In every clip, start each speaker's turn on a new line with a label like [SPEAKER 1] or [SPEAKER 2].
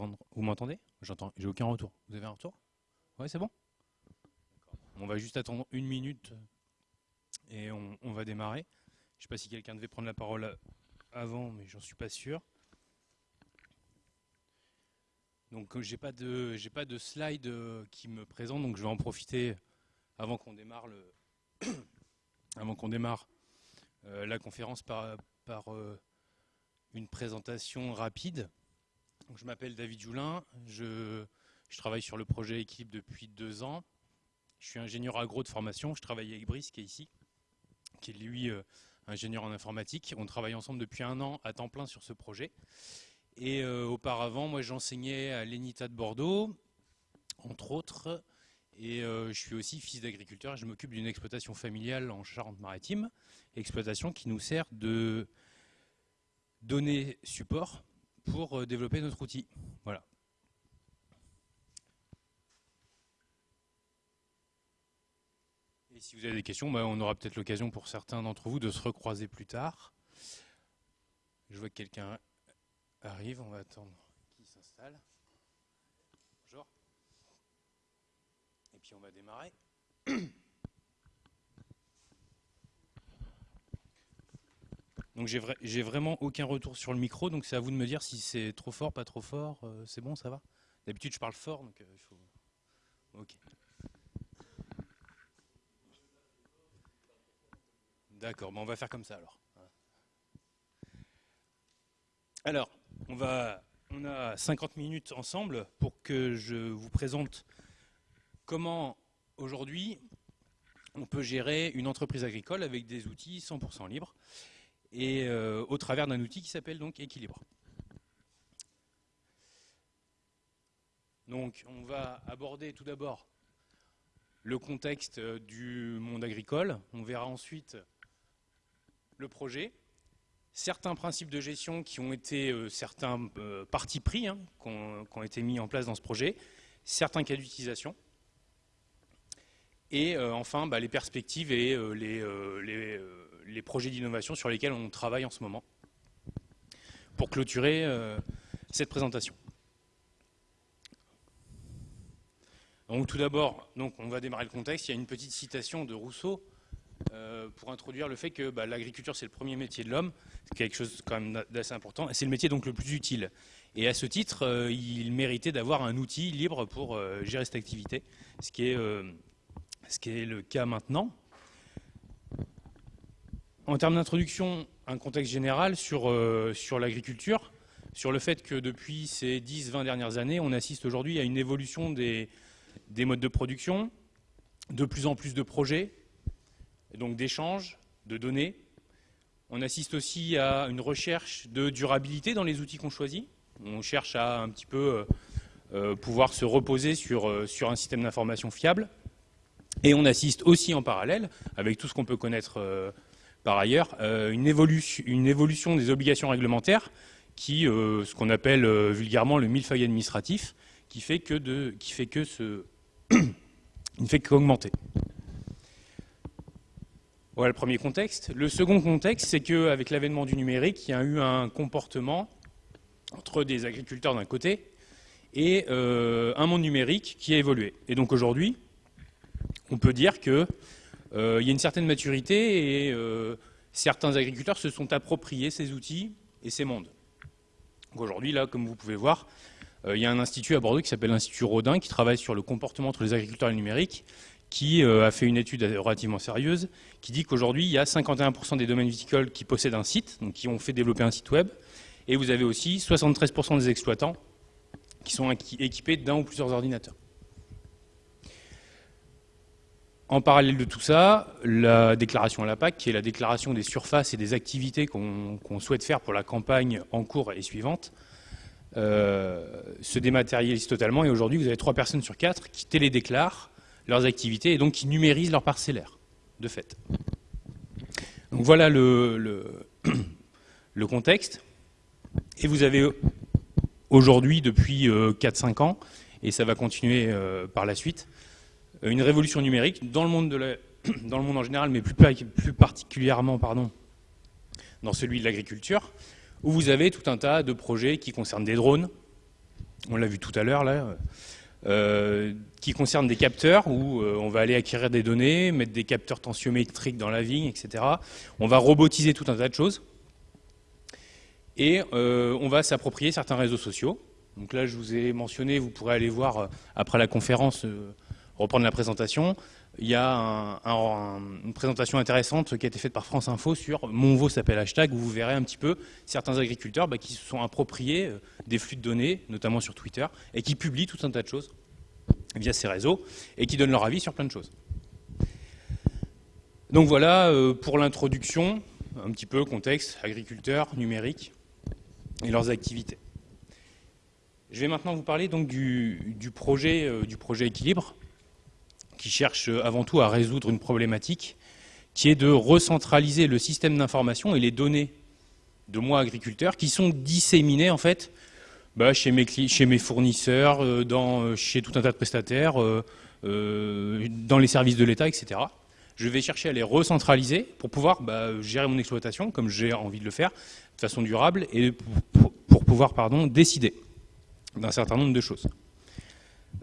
[SPEAKER 1] m'entendre Vous m'entendez? J'entends. J'ai aucun retour. Vous avez un retour? Ouais, c'est bon? On va juste attendre une minute et on, va démarrer. Je ne sais pas si quelqu'un devait prendre la parole avant, mais j'en suis pas sûr. Donc j'ai pas de j'ai pas de slide euh, qui me présente, donc je vais en profiter avant qu'on démarre le avant qu'on démarre euh, la conférence par, par euh, une présentation rapide. Je m'appelle David Joulin, je, travaille sur le projet Équipe depuis deux ans. Je suis ingénieur agro de formation, je travaille avec Brice qui est ici, qui est lui euh, ingénieur en informatique. On travaille ensemble depuis un an à temps plein sur ce projet. Et auparavant, moi j'enseignais à l'ENITA de Bordeaux, entre autres, et euh, je suis aussi fils d'agriculteur et je m'occupe d'une exploitation familiale en Charente-Maritime, exploitation qui nous sert de donner support pour euh, développer notre outil. Voilà. Et si vous avez des questions, bah, on aura peut-être l'occasion pour certains d'entre vous de se recroiser plus tard. Je vois que quelqu'un arrive, on va attendre qu'il s'installe. puis on va démarrer. Donc j'ai vraiment aucun retour sur le micro, donc c'est à vous de me dire si c'est trop fort, pas trop fort, euh, c'est bon, ça va? D'habitude je parle fort, donc euh, il faut... Ok. D'accord, on va faire comme ça alors. Alors, on, va, on a 50 minutes ensemble pour que je vous présente comment aujourd'hui on peut gérer une entreprise agricole avec des outils 100% libres et euh, au travers d'un outil qui s'appelle donc Équilibre. Donc on va aborder tout d'abord le contexte euh, du monde agricole, on verra ensuite le projet, certains principes de gestion qui ont été euh, certains partis pris, hein, qui ont été mis en place dans ce projet, certains cas d'utilisation, et euh, enfin, bah, les perspectives et euh, euh, les, projets d'innovation sur lesquels on travaille en ce moment pour clôturer cette présentation. Donc tout d'abord, on va démarrer le contexte. Il y a une petite citation de Rousseau pour introduire le fait que bah, l'agriculture c'est le premier métier de l'homme, c'est quelque chose quand même d'assez important, et c'est le métier donc le plus utile. Et à ce titre, il méritait d'avoir un outil libre pour gérer cette activité, ce qui est ce qui est le cas maintenant. En termes d'introduction, un contexte général sur, euh, sur l'agriculture, sur le fait que depuis ces 10-20 dernières années, on assiste aujourd'hui à une évolution des, des modes de production, de plus en plus de projets, et donc d'échanges, de données. On assiste aussi à une recherche de durabilité dans les outils qu'on choisit. On cherche à un petit peu euh, euh, pouvoir se reposer sur, un système d'information fiable. Et on assiste aussi en parallèle, avec tout ce qu'on peut connaître par ailleurs, euh, une, évolution, des obligations réglementaires, qui, euh, ce qu'on appelle vulgairement le millefeuille administratif, qui fait que, que ce, ne fait qu'augmenter. Voilà le premier contexte. Le second contexte, c'est qu'avec l'avènement du numérique, il y a eu un comportement entre des agriculteurs d'un côté et un monde numérique qui a évolué. Et donc aujourd'hui, on peut dire qu'il euh, y a une certaine maturité et euh, certains agriculteurs se sont appropriés ces outils et ces mondes. Aujourd'hui, là, comme vous pouvez voir, euh, il y a un institut à Bordeaux qui s'appelle l'Institut Rodin, qui travaille sur le comportement entre les agriculteurs et le numérique, qui a fait une étude relativement sérieuse, qui dit qu'aujourd'hui, il y a 51% des domaines viticoles qui possèdent un site, donc qui ont fait développer un site web, et vous avez aussi 73% des exploitants qui sont équipés d'un ou plusieurs ordinateurs. En parallèle de tout ça, la déclaration à la PAC, qui est la déclaration des surfaces et des activités qu'on souhaite faire pour la campagne en cours et suivante, euh, se dématérialise totalement. Et aujourd'hui, vous avez trois personnes sur quatre qui télédéclarent leurs activités et donc qui numérisent leur parcellaire, de fait. Donc voilà le, le, contexte. Et vous avez aujourd'hui, depuis 4-5 euh, ans, et ça va continuer euh, par la suite, une révolution numérique dans le monde, en général, mais plus, particulièrement pardon, dans celui de l'agriculture, où vous avez tout un tas de projets qui concernent des drones, on l'a vu tout à l'heure là, euh, qui concerne des capteurs où euh, on va aller acquérir des données, mettre des capteurs tensiométriques dans la vigne, etc. On va robotiser tout un tas de choses. Et euh, on va s'approprier certains réseaux sociaux. Donc là, je vous ai mentionné, vous pourrez aller voir après la conférence, reprendre la présentation. Il y a une présentation intéressante qui a été faite par France Info sur Mon s'appelle hashtag, où vous verrez un petit peu certains agriculteurs bah, qui se sont appropriés des flux de données, notamment sur Twitter, et qui publient tout un tas de choses via ces réseaux, et qui donnent leur avis sur plein de choses. Donc voilà euh, pour l'introduction, un petit peu contexte, agriculteurs, numérique, et leurs activités. Je vais maintenant vous parler donc du, projet, euh, du projet Équilibre, qui cherche avant tout à résoudre une problématique qui est de recentraliser le système d'information et les données de moi agriculteurs qui sont disséminées en fait bah, chez, mes, fournisseurs, euh, euh, chez tout un tas de prestataires, euh, dans les services de l'État, etc. Je vais chercher à les recentraliser pour pouvoir bah, gérer mon exploitation comme j'ai envie de le faire, de façon durable, et pour, pouvoir pardon, décider d'un certain nombre de choses.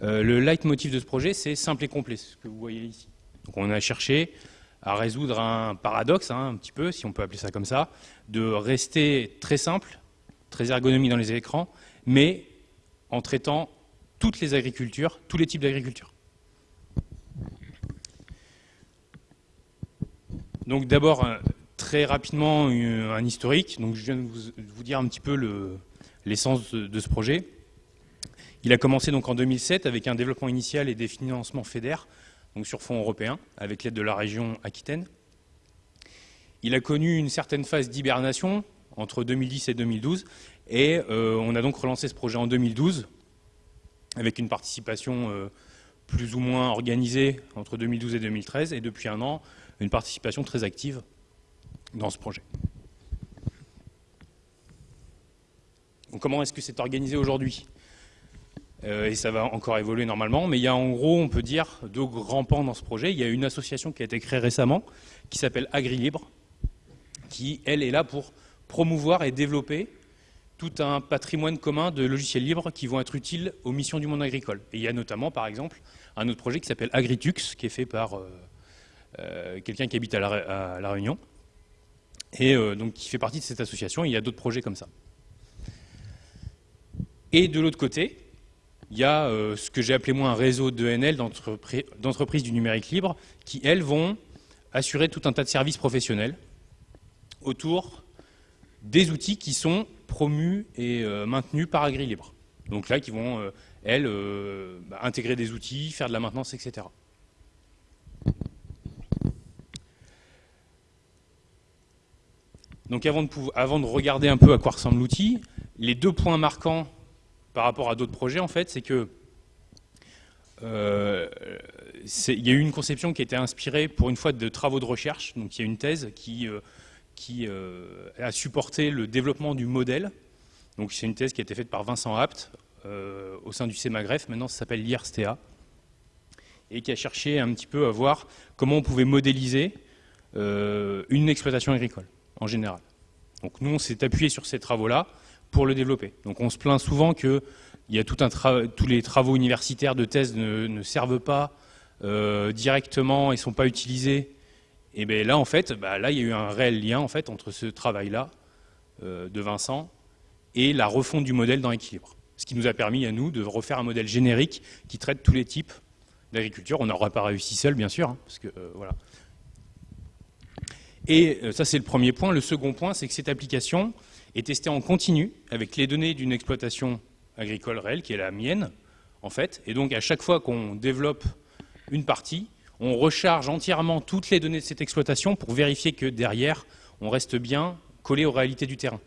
[SPEAKER 1] Le leitmotiv de ce projet, c'est simple et complet, ce que vous voyez ici. On a cherché à résoudre un paradoxe, hein, un petit peu, si on peut appeler ça comme ça, de rester très simple, très ergonomique dans les écrans, mais en traitant toutes les agricultures, tous les types d'agriculture. Donc d'abord, très rapidement, un historique. Donc je viens de vous, dire un petit peu l'essence de, ce projet. Il a commencé donc en 2007 avec un développement initial et des financements fédères, donc sur fonds européens, avec l'aide de la région Aquitaine. Il a connu une certaine phase d'hibernation entre 2010 et 2012, et euh, on a donc relancé ce projet en 2012 avec une participation euh, plus ou moins organisée entre 2012 et 2013 et depuis un an, une participation très active dans ce projet. comment est-ce que c'est organisé aujourd'hui? Et ça va encore évoluer normalement, mais il y a en gros, on peut dire, deux grands pans dans ce projet. Il y a une association qui a été créée récemment qui s'appelle AgriLibre, qui, elle, est là pour promouvoir et développer tout un patrimoine commun de logiciels libres qui vont être utiles aux missions du monde agricole. Et il y a notamment, par exemple, un autre projet qui s'appelle Agritux, qui est fait par euh, euh, quelqu'un qui habite à la, Réunion, et euh, donc qui fait partie de cette association. il y a d'autres projets comme ça. Et de l'autre côté, il y a ce que j'ai appelé moi un réseau d'ENL, d'entreprises du numérique libre, qui, elles, vont assurer tout un tas de services professionnels autour des outils qui sont promus et euh, maintenus par AgriLibre. Donc là, qui vont, euh, elles, euh, bah, intégrer des outils, faire de la maintenance, etc. Donc avant de, avant de regarder un peu à quoi ressemble l'outil, les deux points marquants par rapport à d'autres projets, en fait, c'est que il y a eu une conception qui a été inspirée pour une fois de travaux de recherche. Donc il y a une thèse qui qui euh, a supporté le développement du modèle. Donc c'est une thèse qui a été faite par Vincent Apt euh, au sein du CEMAGREF, maintenant ça s'appelle l'IRSTA, et qui a cherché un petit peu à voir comment on pouvait modéliser euh, une exploitation agricole en général. Donc nous on s'est appuyé sur ces travaux-là pour le développer. Donc on se plaint souvent que y a tous les travaux universitaires de thèse ne, servent pas directement et ne sont pas utilisés et bien là, en fait, bah, il y a eu un réel lien en fait, entre ce travail-là euh, de Vincent et la refonte du modèle dans l'équilibre. Ce qui nous a permis à nous de refaire un modèle générique qui traite tous les types d'agriculture. On n'aurait pas réussi seul, bien sûr, hein, parce que euh, voilà. Et euh, ça, c'est le premier point. Le second point, c'est que cette application est testée en continu avec les données d'une exploitation agricole réelle, qui est la mienne, en fait. Et donc, à chaque fois qu'on développe une partie, on recharge entièrement toutes les données de cette exploitation pour vérifier que derrière, on reste bien collé aux réalités du terrain.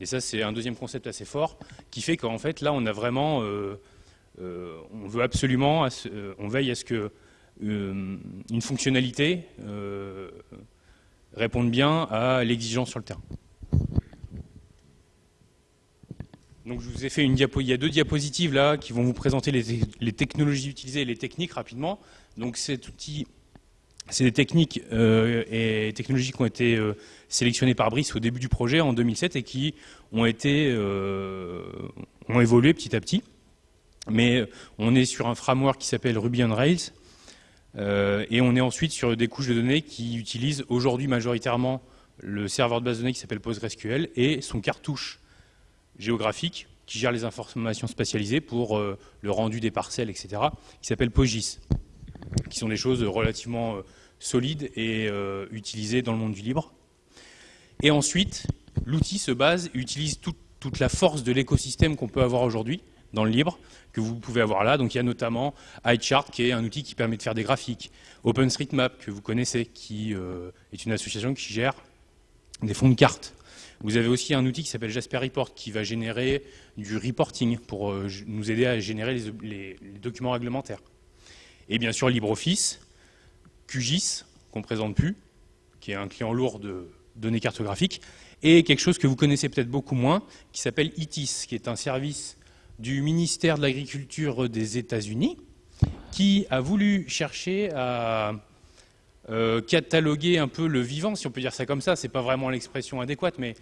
[SPEAKER 1] Et ça, c'est un deuxième concept assez fort qui fait qu'en fait, là, on a vraiment, euh, euh, on veut absolument, euh, on veille à ce que une fonctionnalité réponde bien à l'exigence sur le terrain. Donc je vous ai fait une diapo, il y a deux diapositives là qui vont vous présenter les, technologies utilisées et les techniques rapidement. Donc c'est des techniques euh, et technologies qui ont été euh, sélectionnées par Brice au début du projet en 2007 et qui ont été, euh, ont évolué petit à petit. Mais on est sur un framework qui s'appelle Ruby on Rails. et on est ensuite sur des couches de données qui utilisent aujourd'hui majoritairement le serveur de base de données qui s'appelle PostgreSQL et son cartouche géographique qui gère les informations spatialisées pour euh, le rendu des parcelles, etc., qui s'appelle PostGIS, qui sont des choses relativement euh, solides et euh, utilisées dans le monde du libre. Et ensuite, l'outil se base, utilise toute la force de l'écosystème qu'on peut avoir aujourd'hui dans le libre, que vous pouvez avoir là. Donc il y a notamment iChart, qui est un outil qui permet de faire des graphiques, OpenStreetMap, que vous connaissez, qui est une association qui gère des fonds de cartes. Vous avez aussi un outil qui s'appelle Jasper Report qui va générer du reporting pour euh, nous aider à générer les, documents réglementaires. Et bien sûr LibreOffice, QGIS, qu'on ne présente plus, qui est un client lourd de données cartographiques, et quelque chose que vous connaissez peut-être beaucoup moins, qui s'appelle ITIS, qui est un service du ministère de l'Agriculture des États-Unis, qui a voulu chercher à euh, cataloguer un peu le vivant, si on peut dire ça comme ça, c'est pas vraiment l'expression adéquate, mais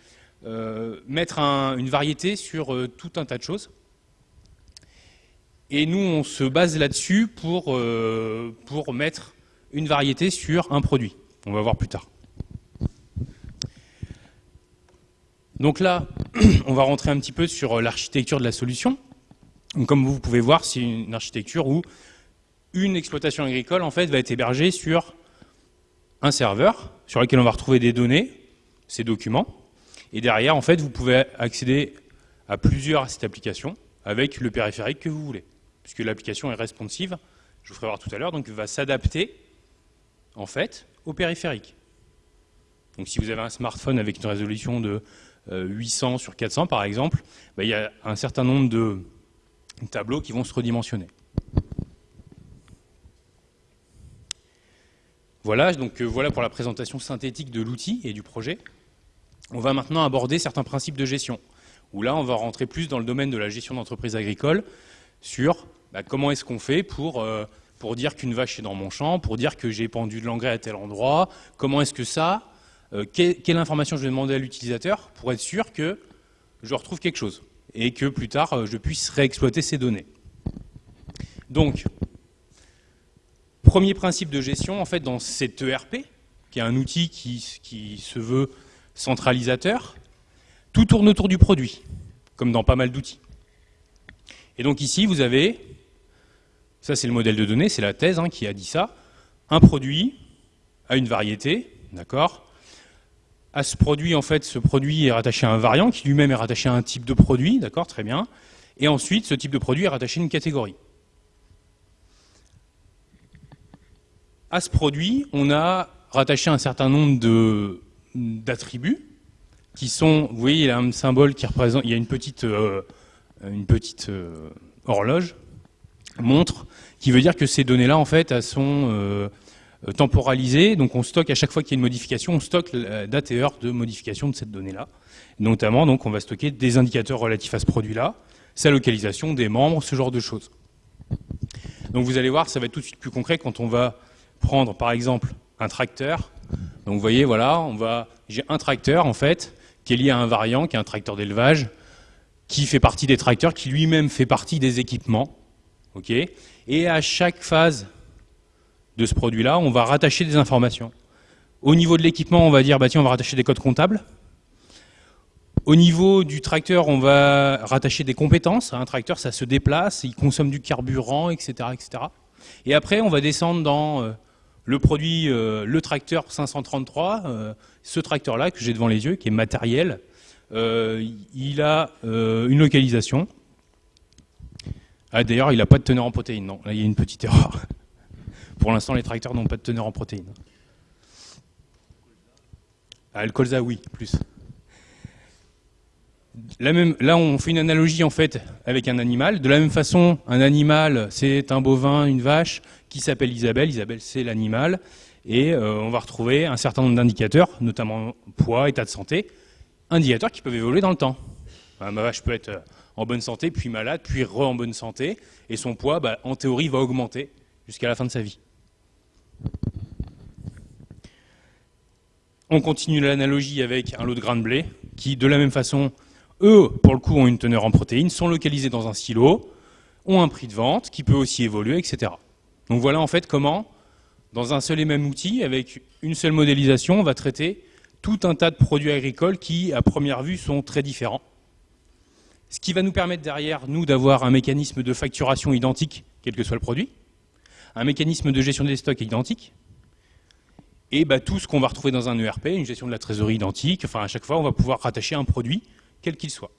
[SPEAKER 1] euh, mettre une variété sur euh, tout un tas de choses. Et nous, on se base là-dessus pour, pour mettre une variété sur un produit. On va voir plus tard. Donc là, on va rentrer un petit peu sur l'architecture de la solution. comme vous pouvez voir, c'est une architecture où une exploitation agricole en fait va être hébergée sur un serveur sur lequel on va retrouver des données, ces documents, et derrière, en fait, vous pouvez accéder à plusieurs cette application avec le périphérique que vous voulez, puisque l'application est responsive, je vous ferai voir tout à l'heure, donc va s'adapter, en fait, au périphérique. Donc si vous avez un smartphone avec une résolution de 800 euh, sur 400, par exemple, bah, il y a un certain nombre de tableaux qui vont se redimensionner. Voilà, donc euh, voilà pour la présentation synthétique de l'outil et du projet. On va maintenant aborder certains principes de gestion, où là on va rentrer plus dans le domaine de la gestion d'entreprise agricole, sur bah, comment est-ce qu'on fait pour, euh, pour dire qu'une vache est dans mon champ, pour dire que j'ai pendu de l'engrais à tel endroit, comment est-ce que ça, euh, quelle, information je vais demander à l'utilisateur pour être sûr que je retrouve quelque chose, et que plus tard je puisse réexploiter ces données. Donc, Premier principe de gestion, en fait, dans cet ERP, qui est un outil qui, se veut centralisateur, tout tourne autour du produit, comme dans pas mal d'outils. Et donc ici, vous avez, ça c'est le modèle de données, c'est la thèse hein, qui a dit ça, un produit à une variété, d'accord? À ce produit, en fait, ce produit est rattaché à un variant qui lui-même est rattaché à un type de produit, d'accord, très bien. Et ensuite, ce type de produit est rattaché à une catégorie. À ce produit, on a rattaché un certain nombre d'attributs qui sont, vous voyez, il y a un symbole qui représente, il y a une petite, euh, une petite euh, horloge, montre, qui veut dire que ces données-là, en fait, elles sont euh, temporalisées. Donc on stocke à chaque fois qu'il y a une modification, on stocke la date et heure de modification de cette donnée-là. Notamment, donc, on va stocker des indicateurs relatifs à ce produit-là, sa localisation, des membres, ce genre de choses. Donc vous allez voir, ça va être tout de suite plus concret quand on va prendre par exemple un tracteur. Donc vous voyez, voilà, on va, j'ai un tracteur en fait qui est lié à un variant, qui est un tracteur d'élevage, qui fait partie des tracteurs, qui lui-même fait partie des équipements. Et à chaque phase de ce produit-là, on va rattacher des informations. Au niveau de l'équipement, on va dire, bah tiens, on va rattacher des codes comptables. Au niveau du tracteur, on va rattacher des compétences. Un tracteur, ça se déplace, il consomme du carburant, etc. etc. Et après, on va descendre dans euh, le produit, euh, le tracteur 533, euh, ce tracteur-là que j'ai devant les yeux, qui est matériel, euh, il a une localisation. Ah, D'ailleurs, il n'a pas de teneur en protéines. Non, là, il y a une petite erreur. Pour l'instant, les tracteurs n'ont pas de teneur en protéines. Ah, le colza, oui, plus. même, là, on fait une analogie en fait avec un animal. De la même façon, un animal, c'est un bovin, une vache qui s'appelle Isabelle. Isabelle, c'est l'animal. Et euh, on va retrouver un certain nombre d'indicateurs, notamment poids, état de santé, indicateurs qui peuvent évoluer dans le temps. ma vache peut être euh, en bonne santé, puis malade, puis re en bonne santé, et son poids, bah, en théorie, va augmenter jusqu'à la fin de sa vie. On continue l'analogie avec un lot de grains de blé, qui, de la même façon, eux, pour le coup, ont une teneur en protéines, sont localisés dans un silo, ont un prix de vente qui peut aussi évoluer, etc. Donc voilà en fait comment, dans un seul et même outil, avec une seule modélisation, on va traiter tout un tas de produits agricoles qui, à première vue, sont très différents. Ce qui va nous permettre derrière, nous, d'avoir un mécanisme de facturation identique, quel que soit le produit, un mécanisme de gestion des stocks identique, et bah, tout ce qu'on va retrouver dans un ERP, une gestion de la trésorerie identique, enfin à chaque fois on va pouvoir rattacher un produit, quel qu'il soit.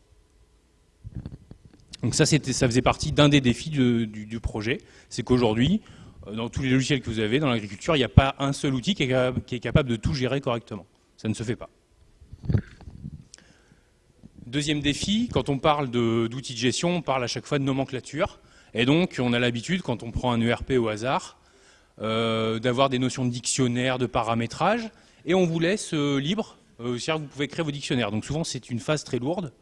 [SPEAKER 1] Donc ça, ça faisait partie d'un des défis du, projet, c'est qu'aujourd'hui, dans tous les logiciels que vous avez dans l'agriculture, il n'y a pas un seul outil qui est, capable de tout gérer correctement. Ça ne se fait pas. Deuxième défi, quand on parle d'outils de, gestion, on parle à chaque fois de nomenclature. Et donc, on a l'habitude, quand on prend un ERP au hasard, euh, d'avoir des notions de dictionnaire, de paramétrage, et on vous laisse euh, libre, euh, c'est-à-dire que vous pouvez créer vos dictionnaires. Donc souvent, c'est une phase très lourde.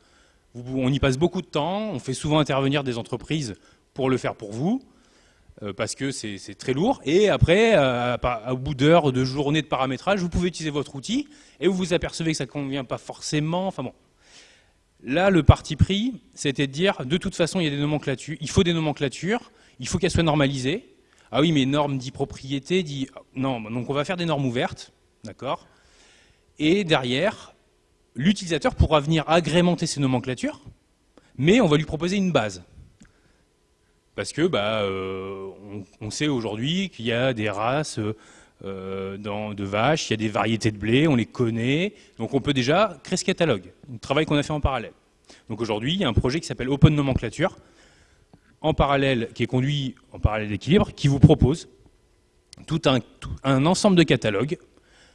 [SPEAKER 1] on y passe beaucoup de temps, on fait souvent intervenir des entreprises pour le faire pour vous, parce que c'est très lourd. Et après, au bout d'heures, de journées de paramétrage, vous pouvez utiliser votre outil, et vous vous apercevez que ça ne convient pas forcément. Enfin bon, Là, le parti pris, c'était de dire, de toute façon, il y a des nomenclatures, il faut des nomenclatures, il faut qu'elles soient normalisées. Ah oui, mais normes dit propriété, dit... Non, donc on va faire des normes ouvertes, d'accord Et derrière, l'utilisateur pourra venir agrémenter ces nomenclatures, mais on va lui proposer une base. Parce que bah, euh, on, sait aujourd'hui qu'il y a des races euh, de vaches, il y a des variétés de blé, on les connaît, donc on peut déjà créer ce catalogue, un travail qu'on a fait en parallèle. Donc aujourd'hui, il y a un projet qui s'appelle Open Nomenclature, en parallèle, qui est conduit en parallèle d'équilibre, qui vous propose tout un, ensemble de catalogues,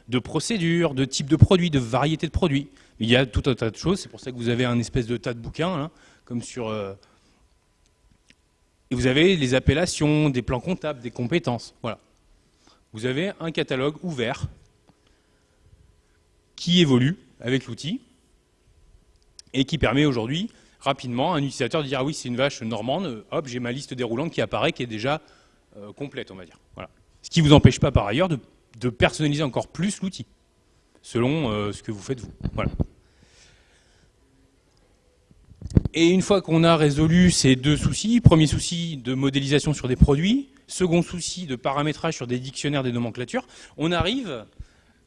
[SPEAKER 1] de procédures, de types de produits, de variétés de produits. Il y a tout un tas de choses, c'est pour ça que vous avez un espèce de tas de bouquins, hein, comme sur... Euh, et vous avez les appellations, des plans comptables, des compétences, voilà vous avez un catalogue ouvert qui évolue avec l'outil et qui permet aujourd'hui rapidement à un utilisateur de dire ah oui c'est une vache normande, hop j'ai ma liste déroulante qui apparaît qui est déjà euh, complète on va dire. Voilà. Ce qui ne vous empêche pas par ailleurs de, personnaliser encore plus l'outil selon euh, ce que vous faites vous. Voilà. Et une fois qu'on a résolu ces deux soucis, premier souci de modélisation sur des produits, second souci de paramétrage sur des dictionnaires des nomenclatures, on arrive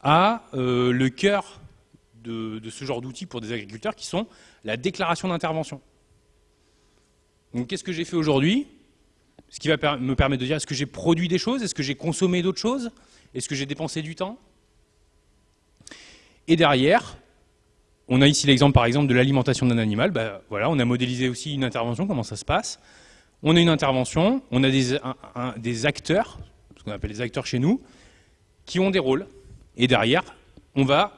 [SPEAKER 1] à euh, le cœur de, ce genre d'outils pour des agriculteurs qui sont la déclaration d'intervention. Donc qu'est-ce que j'ai fait aujourd'hui? Ce qui va me permettre de dire est-ce que j'ai produit des choses? Est-ce que j'ai consommé d'autres choses? Est-ce que j'ai dépensé du temps? Et derrière, on a ici l'exemple par exemple de l'alimentation d'un animal. Ben, voilà, on a modélisé aussi une intervention, comment ça se passe? On a une intervention, on a des, acteurs, ce qu'on appelle les acteurs chez nous, qui ont des rôles. Et derrière, on va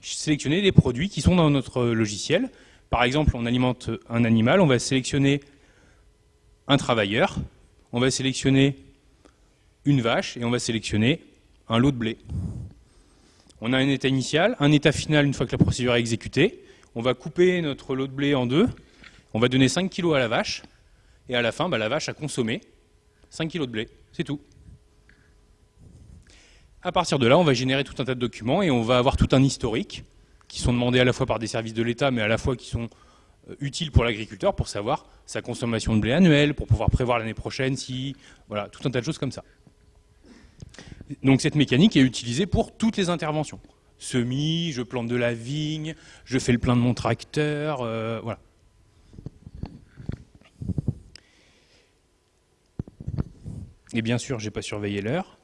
[SPEAKER 1] sélectionner des produits qui sont dans notre logiciel. Par exemple, on alimente un animal, on va sélectionner un travailleur, on va sélectionner une vache et on va sélectionner un lot de blé. On a un état initial, un état final une fois que la procédure est exécutée. On va couper notre lot de blé en deux. On va donner 5 kg à la vache et à la fin, bah, la vache a consommé 5 kg de blé, c'est tout. À partir de là, on va générer tout un tas de documents et on va avoir tout un historique qui sont demandés à la fois par des services de l'État, mais à la fois qui sont euh, utiles pour l'agriculteur pour savoir sa consommation de blé annuelle, pour pouvoir prévoir l'année prochaine si... Voilà, tout un tas de choses comme ça. Donc cette mécanique est utilisée pour toutes les interventions. Semis, je plante de la vigne, je fais le plein de mon tracteur, euh, voilà. Et bien sûr, je n'ai pas surveillé l'heure.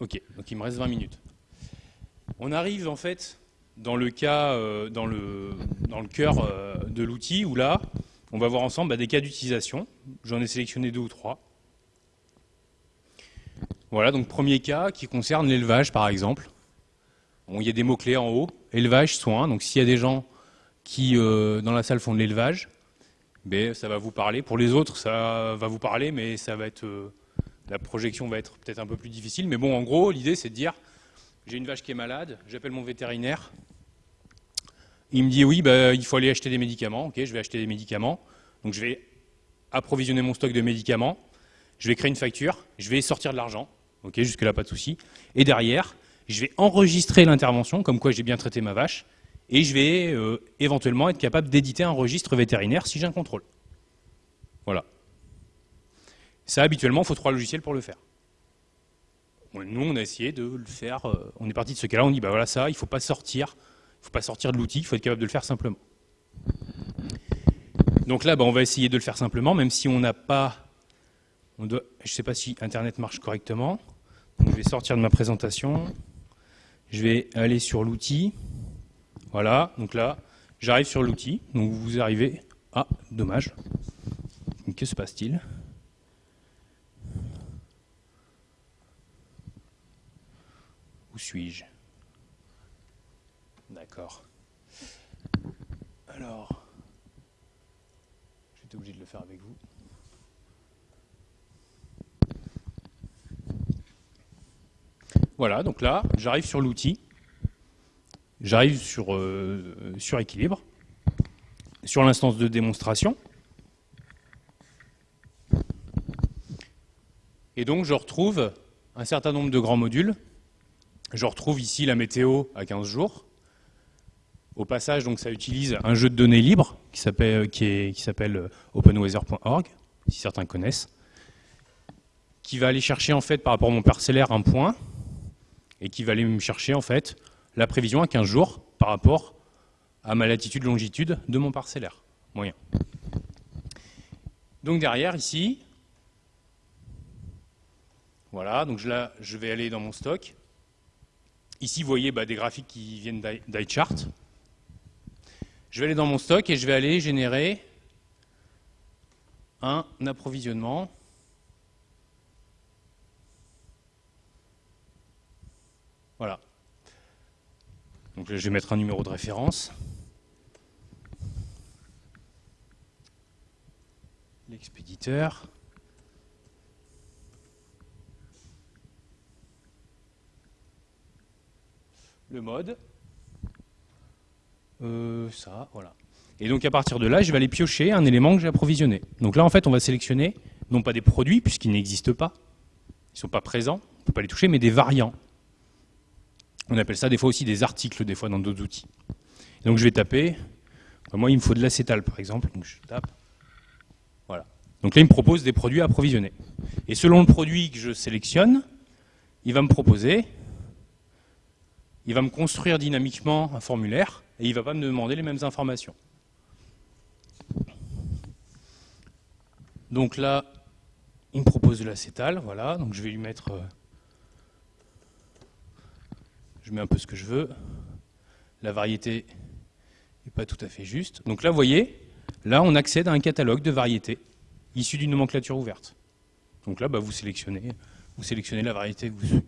[SPEAKER 1] Ok, donc il me reste 20 minutes. On arrive en fait dans le cas, euh, dans, le, dans cœur euh, de l'outil, où là, on va voir ensemble bah, des cas d'utilisation. J'en ai sélectionné deux ou trois. Voilà, donc premier cas qui concerne l'élevage par exemple. il y a des mots-clés en haut, élevage, soins. Donc s'il y a des gens qui, euh, dans la salle, font de l'élevage, mais ça va vous parler. Pour les autres, ça va vous parler, mais ça va être, euh, la projection va être peut-être un peu plus difficile. Mais bon, en gros, l'idée, c'est de dire, j'ai une vache qui est malade, j'appelle mon vétérinaire, il me dit, oui, bah, il faut aller acheter des médicaments. Ok, je vais acheter des médicaments. Donc je vais approvisionner mon stock de médicaments, je vais créer une facture, je vais sortir de l'argent. Ok, jusque-là, pas de souci. Et derrière, je vais enregistrer l'intervention, comme quoi j'ai bien traité ma vache, et je vais euh, éventuellement être capable d'éditer un registre vétérinaire si j'ai un contrôle. Voilà. Ça, habituellement, il faut trois logiciels pour le faire. Nous, on a essayé de le faire, euh, on est parti de ce cas-là, on dit, bah voilà, ça, il ne faut pas sortir, faut pas sortir de l'outil, il faut être capable de le faire simplement. Donc là, bah, on va essayer de le faire simplement, même si on n'a pas... Je ne sais pas si Internet marche correctement. je vais sortir de ma présentation. Je vais aller sur l'outil. Voilà, donc là, j'arrive sur l'outil. Donc vous arrivez... Ah, dommage. Que se passe-t-il? Où suis-je? D'accord. Alors, j'étais obligé de le faire avec vous. Voilà, donc là, j'arrive sur l'outil, j'arrive sur, euh, sur équilibre, sur l'instance de démonstration. Et donc je retrouve un certain nombre de grands modules. Je retrouve ici la météo à 15 jours. Au passage, donc, ça utilise un jeu de données libre qui s'appelle euh, openweather.org, si certains connaissent, qui va aller chercher en fait par rapport à mon parcellaire un point et qui va aller me chercher en fait la prévision à 15 jours par rapport à ma latitude-longitude de mon parcellaire moyen. Donc derrière ici, voilà, donc là je vais aller dans mon stock. Ici vous voyez bah, des graphiques qui viennent d'iChart. Je vais aller dans mon stock et je vais aller générer un approvisionnement Voilà. Donc je vais mettre un numéro de référence. L'expéditeur. Le mode. Euh, voilà. Et donc à partir de là, je vais aller piocher un élément que j'ai approvisionné. Donc là, en fait, on va sélectionner non pas des produits, puisqu'ils n'existent pas, ils ne sont pas présents, on ne peut pas les toucher, mais des variants. On appelle ça des fois aussi des articles, des fois dans d'autres outils. donc je vais taper, moi il me faut de l'acétal par exemple, donc je tape, voilà. Donc là il me propose des produits à approvisionner. Et selon le produit que je sélectionne, il va me proposer, il va me construire dynamiquement un formulaire, et il ne va pas me demander les mêmes informations. Donc là, il me propose de l'acétal, voilà, donc je vais lui mettre euh, je mets un peu ce que je veux. La variété n'est pas tout à fait juste. Donc là, vous voyez, là, on accède à un catalogue de variétés issues d'une nomenclature ouverte. Donc là, bah, vous sélectionnez, vous sélectionnez la variété que vous.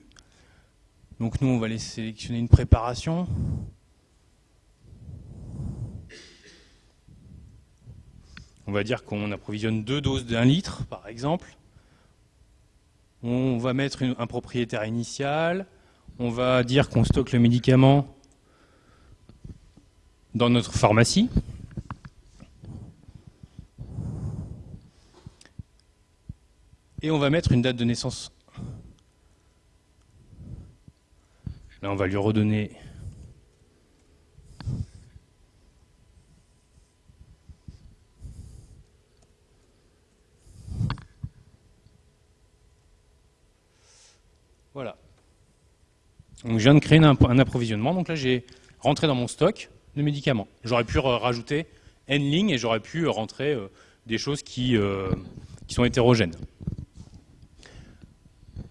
[SPEAKER 1] Donc nous, on va aller sélectionner une préparation. On va dire qu'on approvisionne deux doses d'un litre, par exemple. On va mettre un propriétaire initial, on va dire qu'on stocke le médicament dans notre pharmacie. Et on va mettre une date de naissance. Là, on va lui redonner Voilà. Donc je viens de créer un, approvisionnement, donc là j'ai rentré dans mon stock de médicaments. J'aurais pu rajouter N lignes et j'aurais pu rentrer euh, des choses qui, euh, sont hétérogènes.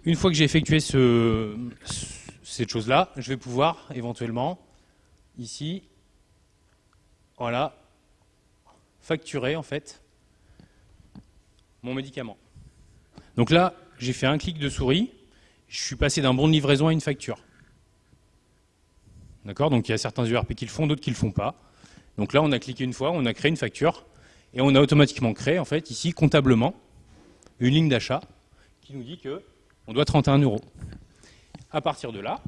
[SPEAKER 1] Une fois que j'ai effectué ce, cette chose-là, je vais pouvoir éventuellement, ici, voilà, facturer en fait mon médicament. Donc là, j'ai fait un clic de souris, je suis passé d'un bon de livraison à une facture. D'accord? Donc il y a certains URP qui le font, d'autres qui le font pas. Donc là, on a cliqué une fois, on a créé une facture, et on a automatiquement créé, en fait, ici, comptablement, une ligne d'achat qui nous dit qu'on doit 31 euros. À partir de là,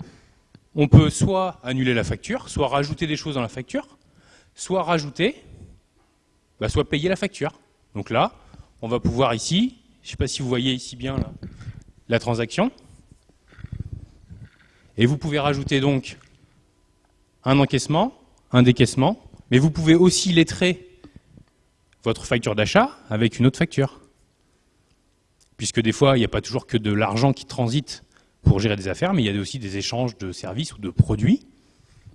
[SPEAKER 1] on peut soit annuler la facture, soit rajouter des choses dans la facture, soit rajouter, bah, soit payer la facture. Donc là, on va pouvoir ici, je ne sais pas si vous voyez ici bien la transaction, Et vous pouvez rajouter donc un encaissement, un décaissement, mais vous pouvez aussi lettrer votre facture d'achat avec une autre facture. Puisque des fois, il n'y a pas toujours que de l'argent qui transite pour gérer des affaires, mais il y a aussi des échanges de services ou de produits.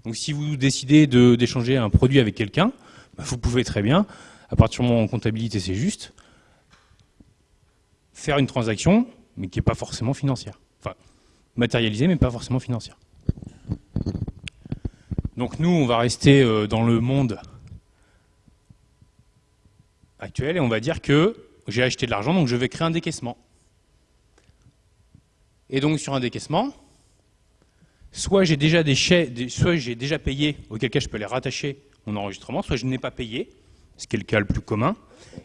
[SPEAKER 1] Donc si vous décidez d'échanger un produit avec quelqu'un, bah, vous pouvez très bien, à partir du moment où en comptabilité c'est juste, faire une transaction, mais qui n'est pas forcément financière. Enfin, matérialisée, mais pas forcément financière. Donc nous, on va rester euh, dans le monde actuel et on va dire que j'ai acheté de l'argent, donc je vais créer un décaissement. Et donc sur un décaissement, soit j'ai déjà déjà payé, auquel cas je peux les rattacher mon enregistrement, soit je n'ai pas payé, ce qui est le cas le plus commun,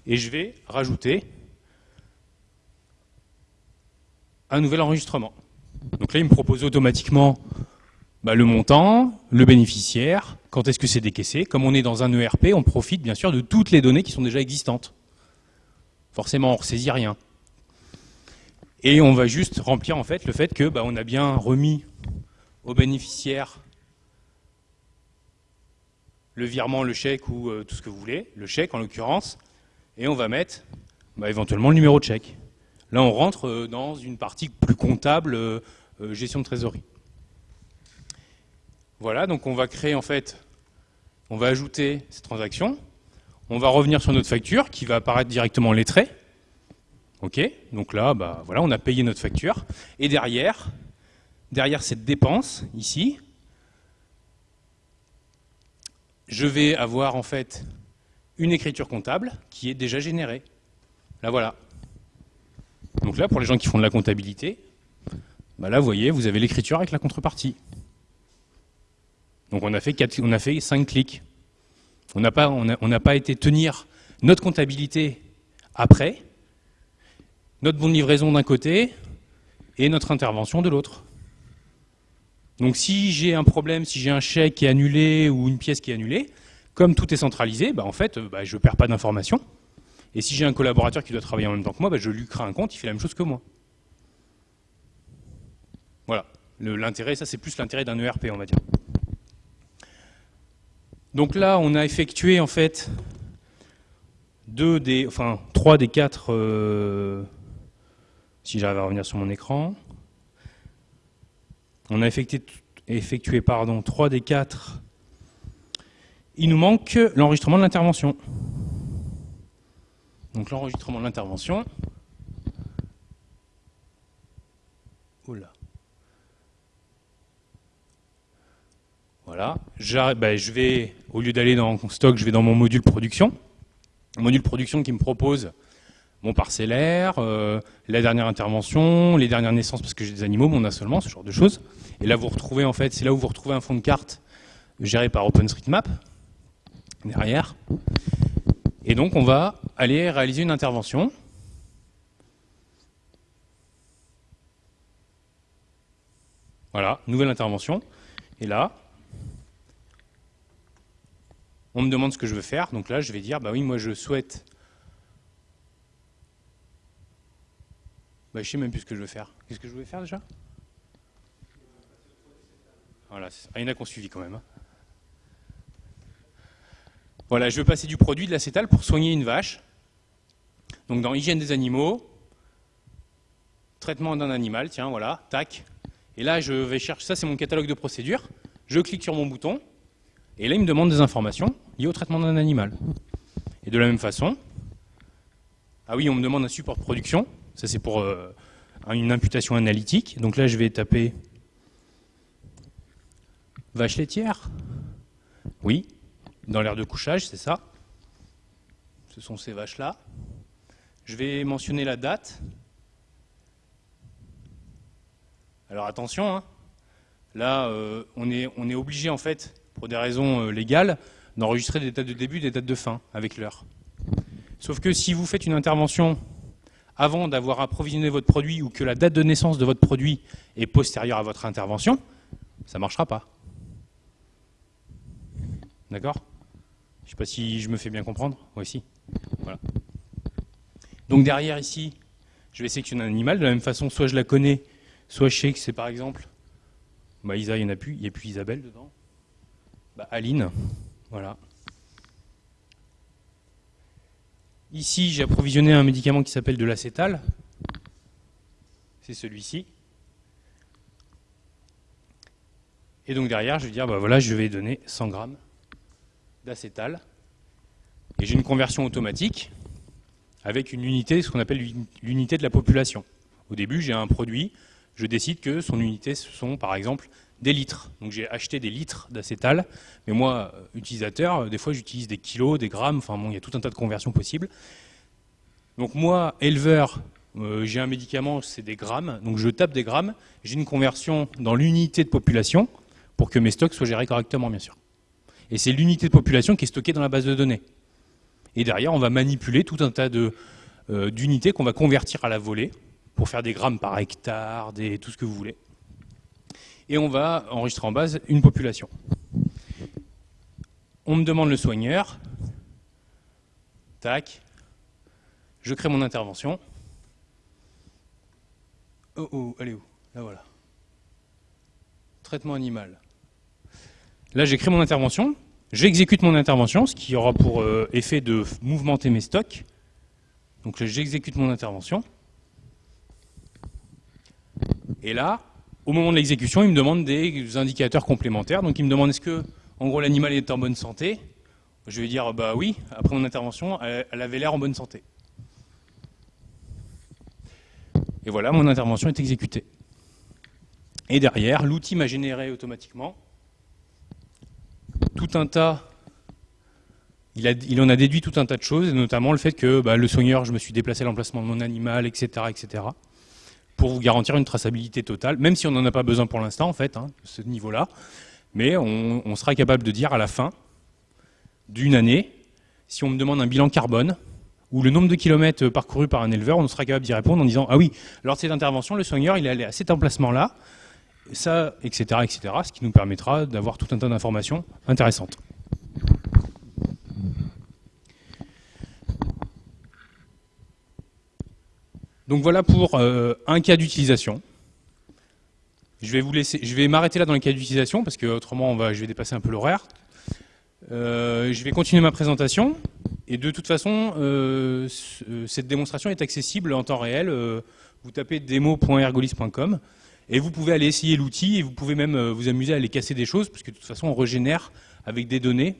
[SPEAKER 1] et je vais rajouter un nouvel enregistrement. Donc là, il me propose automatiquement bah, le montant, le bénéficiaire, quand est-ce que c'est décaissé. Comme on est dans un ERP, on profite bien sûr de toutes les données qui sont déjà existantes. Forcément, on ne ressaisit rien. Et on va juste remplir en fait le fait que bah, on a bien remis au bénéficiaire le virement, le chèque ou euh, tout ce que vous voulez, le chèque en l'occurrence, et on va mettre bah, éventuellement le numéro de chèque. Là, on rentre euh, dans une partie plus comptable, euh, gestion de trésorerie. Voilà, donc on va créer en fait, on va ajouter cette transaction, on va revenir sur notre facture qui va apparaître directement lettrée. Ok, donc là, bah, voilà, on a payé notre facture. Et derrière, derrière cette dépense, ici, je vais avoir en fait une écriture comptable qui est déjà générée. Là, voilà. Donc là, pour les gens qui font de la comptabilité, bah là, vous voyez, vous avez l'écriture avec la contrepartie. Donc on a fait, quatre, on a fait cinq clics. On n'a pas, on été tenir notre comptabilité après, notre bon de livraison d'un côté et notre intervention de l'autre. Donc si j'ai un problème, si j'ai un chèque qui est annulé ou une pièce qui est annulée, comme tout est centralisé, bah en fait, bah je ne perds pas d'informations. Et si j'ai un collaborateur qui doit travailler en même temps que moi, bah je lui crée un compte, il fait la même chose que moi. Voilà. L'intérêt, ça c'est plus l'intérêt d'un ERP, on va dire. Donc là, on a effectué en fait deux des, enfin trois des quatre, euh, si j'arrive à revenir sur mon écran. On a effectué, effectué pardon, trois des quatre. Il nous manque l'enregistrement de l'intervention. Donc l'enregistrement de l'intervention. Oula. Voilà. Ben, je vais au lieu d'aller dans stock, je vais dans mon module production. module production qui me propose mon parcellaire, euh, la dernière intervention, les dernières naissances parce que j'ai des animaux, mon assolement, ce genre de choses. Et là, vous retrouvez en fait, c'est là où vous retrouvez un fond de carte géré par OpenStreetMap derrière. Et donc, on va aller réaliser une intervention. Voilà, nouvelle intervention. Et là, on me demande ce que je veux faire, donc là je vais dire, bah oui, moi je souhaite... Bah, je sais même plus ce que je veux faire. Qu'est-ce que je voulais faire déjà? Voilà, il y en a qu'on suivi quand même. Hein. Voilà, je veux passer du produit de l'acétal pour soigner une vache. Donc dans hygiène des animaux, traitement d'un animal, tiens, voilà, tac. Et là, je vais chercher, ça c'est mon catalogue de procédures. Je clique sur mon bouton, et là, il me demande des informations liées au traitement d'un animal. Et de la même façon, ah oui, on me demande un support production. Ça, c'est pour euh, une imputation analytique. Donc là, je vais taper vache laitière. Oui, dans l'air de couchage, c'est ça. Ce sont ces vaches-là. Je vais mentionner la date. Alors attention, hein. là, euh, on, est, obligé en fait pour des raisons euh, légales, d'enregistrer des dates de début, des dates de fin avec l'heure. Sauf que si vous faites une intervention avant d'avoir approvisionné votre produit ou que la date de naissance de votre produit est postérieure à votre intervention, ça ne marchera pas. D'accord? Je ne sais pas si je me fais bien comprendre. Oui, si. Voilà. Donc derrière ici, je vais sélectionner un animal. De la même façon, soit je la connais, soit je sais que c'est par exemple Bah, Isa, il n'y en a plus. Il n'y a plus Isabelle dedans. Bah, Aline, voilà. Ici, j'ai approvisionné un médicament qui s'appelle de l'acétal. C'est celui-ci. Et donc derrière, je vais dire, bah voilà, je vais donner 100 grammes d'acétal. Et j'ai une conversion automatique avec une unité, ce qu'on appelle l'unité de la population. Au début, j'ai un produit, je décide que son unité, ce sont par exemple des litres. Donc j'ai acheté des litres d'acétal, mais moi, euh, utilisateur, euh, des fois j'utilise des kilos, des grammes, enfin bon, il y a tout un tas de conversions possibles. Donc moi, éleveur, euh, j'ai un médicament, c'est des grammes, donc je tape des grammes, j'ai une conversion dans l'unité de population pour que mes stocks soient gérés correctement, bien sûr. Et c'est l'unité de population qui est stockée dans la base de données. Et derrière, on va manipuler tout un tas d'unités qu'on va convertir à la volée pour faire des grammes par hectare, des, tout ce que vous voulez et on va enregistrer en base une population. On me demande le soigneur, tac, je crée mon intervention. Oh oh, elle est où? Là voilà. Traitement animal. Là j'ai créé mon intervention, j'exécute mon intervention, ce qui aura pour euh, effet de mouvementer mes stocks. Donc j'exécute mon intervention. Et là, au moment de l'exécution, il me demande des indicateurs complémentaires. Donc il me demande est-ce que, en gros, l'animal est en bonne santé? Je vais dire bah oui. Après mon intervention, elle, avait l'air en bonne santé. Et voilà, mon intervention est exécutée. Et derrière, l'outil m'a généré automatiquement tout un tas, il, en a déduit tout un tas de choses, notamment le fait que bah, le soigneur, je me suis déplacé à l'emplacement de mon animal, etc. etc pour vous garantir une traçabilité totale, même si on n'en a pas besoin pour l'instant, en fait, hein, ce niveau-là. Mais on, sera capable de dire à la fin d'une année, si on me demande un bilan carbone, ou le nombre de kilomètres parcourus par un éleveur, on sera capable d'y répondre en disant « Ah oui, lors de cette intervention, le soigneur, il est allé à cet emplacement-là, ça, etc., etc., ce qui nous permettra d'avoir tout un tas d'informations intéressantes. Donc voilà pour euh, un cas d'utilisation. Je vais vous laisser, je vais m'arrêter là dans les cas d'utilisation parce que autrement on va, je vais dépasser un peu l'horaire. Euh, je vais continuer ma présentation et de toute façon euh, cette démonstration est accessible en temps réel. vous tapez demo.ergolis.com et vous pouvez aller essayer l'outil et vous pouvez même vous amuser à aller casser des choses parce que de toute façon on régénère avec des données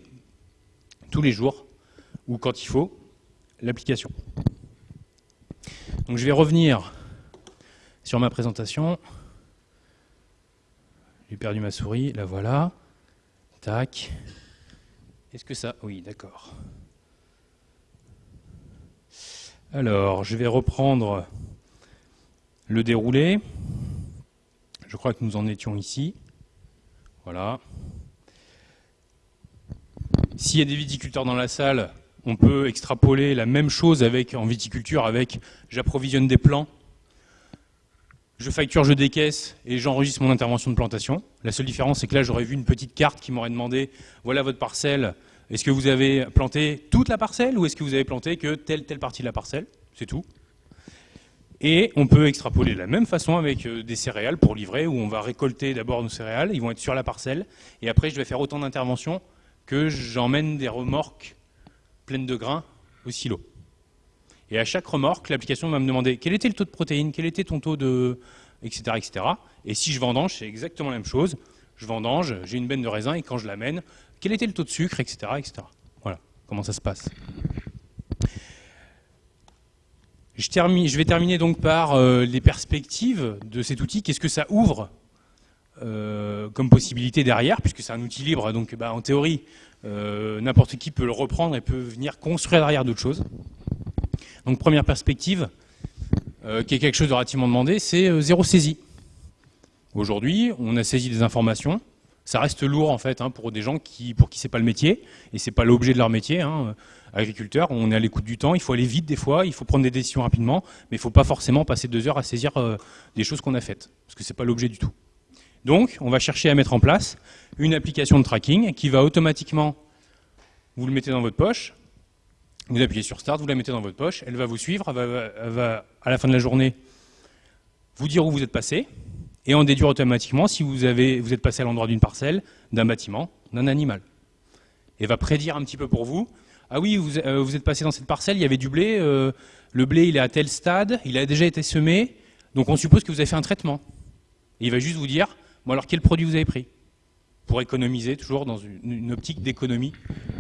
[SPEAKER 1] tous les jours ou quand il faut l'application. Donc je vais revenir sur ma présentation. J'ai perdu ma souris, la voilà. Tac. Est-ce que ça... Oui, d'accord. Alors, je vais reprendre le déroulé. Je crois que nous en étions ici. Voilà. S'il y a des viticulteurs dans la salle, on peut extrapoler la même chose avec, en viticulture avec j'approvisionne des plants, je facture, je décaisse et j'enregistre mon intervention de plantation. La seule différence, c'est que là, j'aurais vu une petite carte qui m'aurait demandé, voilà votre parcelle, est-ce que vous avez planté toute la parcelle ou est-ce que vous avez planté que telle, telle partie de la parcelle? C'est tout. Et on peut extrapoler de la même façon avec euh, des céréales pour livrer, où on va récolter d'abord nos céréales, ils vont être sur la parcelle, et après je vais faire autant d'interventions que j'emmène des remorques pleine de grains au silo. Et à chaque remorque, l'application va me demander quel était le taux de protéines, quel était ton taux de... etc. etc. Et si je vendange, c'est exactement la même chose. Je vendange, j'ai une benne de raisin et quand je l'amène, quel était le taux de sucre, etc. etc. Voilà comment ça se passe. Je, vais terminer donc par euh, les perspectives de cet outil. Qu'est-ce que ça ouvre euh, comme possibilité derrière, puisque c'est un outil libre, donc bah, en théorie, euh, n'importe qui peut le reprendre et peut venir construire derrière d'autres choses. Donc première perspective, qui est quelque chose de relativement demandé, c'est zéro saisie. Aujourd'hui, on a saisi des informations. Ça reste lourd en fait hein, pour des gens qui, pour qui c'est pas le métier et c'est pas l'objet de leur métier. Hein. Agriculteur, on est à l'écoute du temps, il faut aller vite des fois, il faut prendre des décisions rapidement, mais il faut pas forcément passer deux heures à saisir des choses qu'on a faites, parce que c'est pas l'objet du tout. Donc, on va chercher à mettre en place une application de tracking qui va automatiquement, vous le mettez dans votre poche, vous appuyez sur Start, vous la mettez dans votre poche, elle va vous suivre, elle va, à la fin de la journée vous dire où vous êtes passé, et en déduire automatiquement si vous, avez, vous êtes passé à l'endroit d'une parcelle, d'un bâtiment, d'un animal. Et va prédire un petit peu pour vous, ah oui, vous, euh, vous êtes passé dans cette parcelle, il y avait du blé, euh, le blé il est à tel stade, il a déjà été semé, donc on suppose que vous avez fait un traitement. Et il va juste vous dire, bon alors quel produit vous avez pris Pour économiser, toujours dans une, une optique d'économie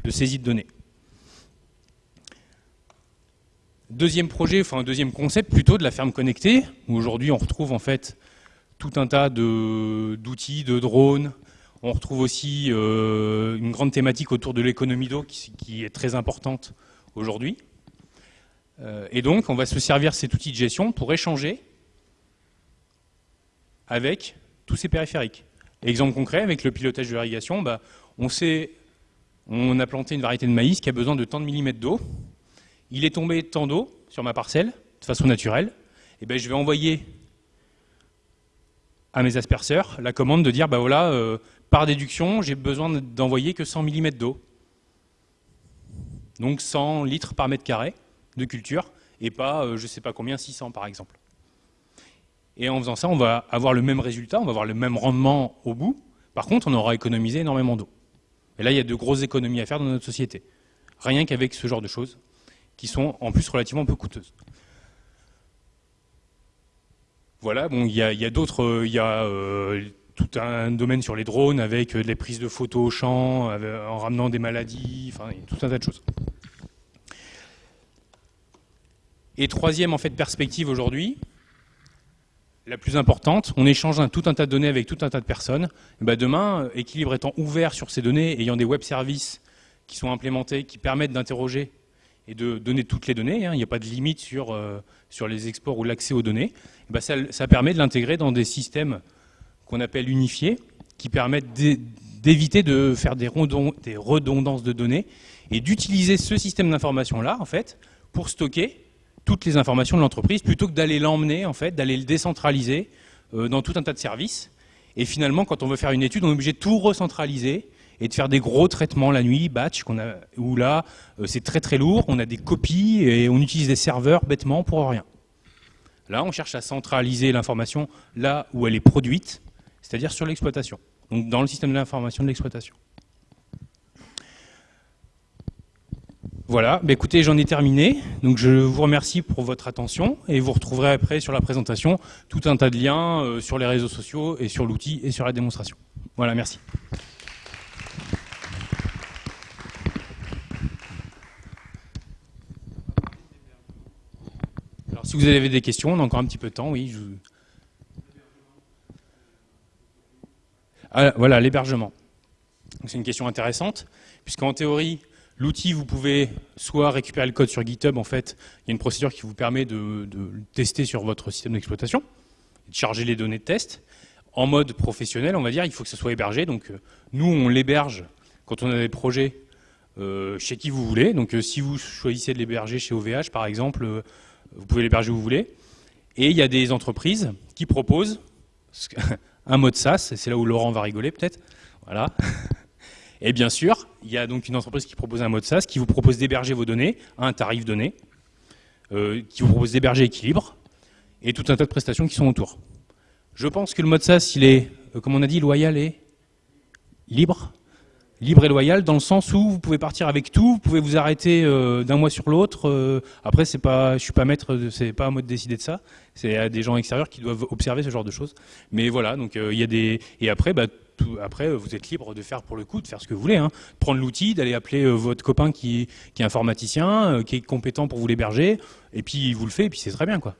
[SPEAKER 1] de saisie de données. Deuxième projet, enfin deuxième concept plutôt de la ferme connectée, où aujourd'hui on retrouve en fait tout un tas d'outils, de, drones. On retrouve aussi euh, une grande thématique autour de l'économie d'eau qui, est très importante aujourd'hui. Euh, et donc, on va se servir cet outil de gestion pour échanger avec tous ces périphériques. Exemple concret, avec le pilotage de l'irrigation, bah, on a planté une variété de maïs qui a besoin de tant de millimètres d'eau. Il est tombé tant d'eau sur ma parcelle, de façon naturelle. Et ben, je vais envoyer à mes asperceurs la commande de dire, bah voilà, euh, par déduction, j'ai besoin d'envoyer que 100 mm d'eau. Donc 100 litres par mètre carré de culture, et pas, euh, je ne sais pas combien, 600 par exemple. Et en faisant ça, on va avoir le même résultat, on va avoir le même rendement au bout. Par contre, on aura économisé énormément d'eau. Et là, il y a de grosses économies à faire dans notre société. Rien qu'avec ce genre de choses, qui sont en plus relativement peu coûteuses. Voilà, bon, il y a, d'autres, euh, il y a euh, tout un domaine sur les drones avec euh, les prises de photos au champ, en ramenant des maladies, enfin, tout un tas de choses. Et troisième en fait perspective aujourd'hui, la plus importante, on échange tout un tas de données avec tout un tas de personnes. Ben demain, équilibre étant ouvert sur ces données, ayant des web services qui sont implémentés, qui permettent d'interroger et de donner toutes les données, hein, il n'y a pas de limite sur les exports ou l'accès aux données, ben, ça, permet de l'intégrer dans des systèmes qu'on appelle unifiés, qui permettent d'éviter de faire des, redondances de données et d'utiliser ce système d'information-là, en fait, pour stocker toutes les informations de l'entreprise, plutôt que d'aller l'emmener, en fait, d'aller le décentraliser euh, dans tout un tas de services. Et finalement, quand on veut faire une étude, on est obligé de tout recentraliser et de faire des gros traitements la nuit, batch, où là, euh, c'est très très lourd, on a des copies et on utilise des serveurs bêtement pour rien. Là, on cherche à centraliser l'information là où elle est produite, c'est-à-dire sur l'exploitation, donc dans le système de l'information de l'exploitation. Voilà, bah écoutez, j'en ai terminé. Donc je vous remercie pour votre attention et vous retrouverez après sur la présentation tout un tas de liens euh, sur les réseaux sociaux et sur l'outil et sur la démonstration. Voilà, merci. Si vous avez des questions, on a encore un petit peu de temps, oui. Ah, voilà, l'hébergement. C'est une question intéressante, puisqu'en théorie, l'outil, vous pouvez soit récupérer le code sur GitHub, en fait, il y a une procédure qui vous permet de, de tester sur votre système d'exploitation, de charger les données de test. En mode professionnel, on va dire, il faut que ça soit hébergé. Donc, euh, nous, on l'héberge quand on a des projets euh, chez qui vous voulez. Donc, euh, si vous choisissez de l'héberger chez OVH, par exemple, vous pouvez l'héberger où vous voulez. Et il y a des entreprises qui proposent un mode SaaS, c'est là où Laurent va rigoler peut-être. Voilà. Et bien sûr, il y a donc une entreprise qui propose un mode SaaS qui vous propose d'héberger vos données à un tarif donné, euh, qui vous propose d'héberger équilibre, et tout un tas de prestations qui sont autour. Je pense que le mode SaaS, il est, euh, comme on a dit, loyal et libre libre et loyal dans le sens où vous pouvez partir avec tout, vous pouvez vous arrêter euh, d'un mois sur l'autre. Euh, après, c'est pas, je suis pas maître, c'est pas à moi de décider de ça. C'est à des gens extérieurs qui doivent observer ce genre de choses. Mais voilà, donc euh, il y a des et après, bah, après, vous êtes libre de faire pour le coup, de faire ce que vous voulez, hein. prendre l'outil, d'aller appeler votre copain qui, est informaticien, qui est compétent pour vous l'héberger, et puis vous le fait, et puis c'est très bien quoi.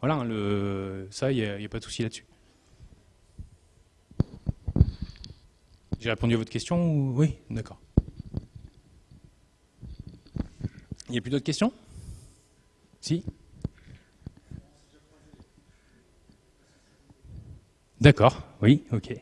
[SPEAKER 1] Voilà, ça, il n'y a pas de souci là-dessus. J'ai répondu à votre question Oui, d'accord. Il n'y a plus d'autres questions? Si D'accord, oui, ok.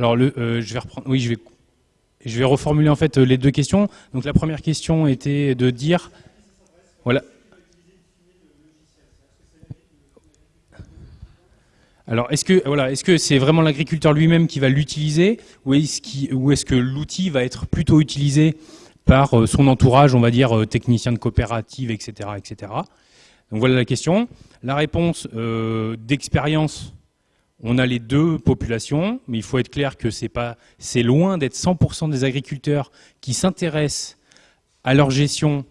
[SPEAKER 1] Alors, le, je vais reprendre. Oui, je vais, reformuler en fait les deux questions. Donc, la première question était de dire, voilà. Alors, est-ce que voilà, est-ce que c'est vraiment l'agriculteur lui-même qui va l'utiliser, ou est-ce que l'outil va être plutôt utilisé par euh, son entourage, on va dire euh, technicien de coopérative, etc., etc. Donc voilà la question. La réponse euh, d'expérience, on a les deux populations, mais il faut être clair que c'est loin d'être 100% des agriculteurs qui s'intéressent à leur gestion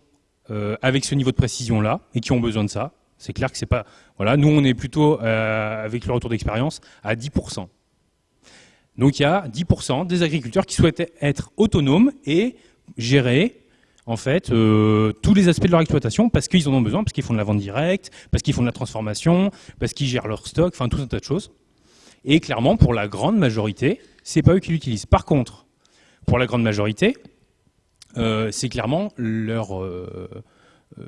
[SPEAKER 1] avec ce niveau de précision là et qui ont besoin de ça. C'est clair que c'est pas voilà, nous, on est plutôt, euh, avec le retour d'expérience, à 10%. Donc il y a 10% des agriculteurs qui souhaitent être autonomes et gérer en fait euh, tous les aspects de leur exploitation parce qu'ils en ont besoin, parce qu'ils font de la vente directe, parce qu'ils font de la transformation, parce qu'ils gèrent leur stock, enfin tout un tas de choses. Et clairement, pour la grande majorité, c'est pas eux qui l'utilisent. Par contre, pour la grande majorité, euh, c'est clairement leur,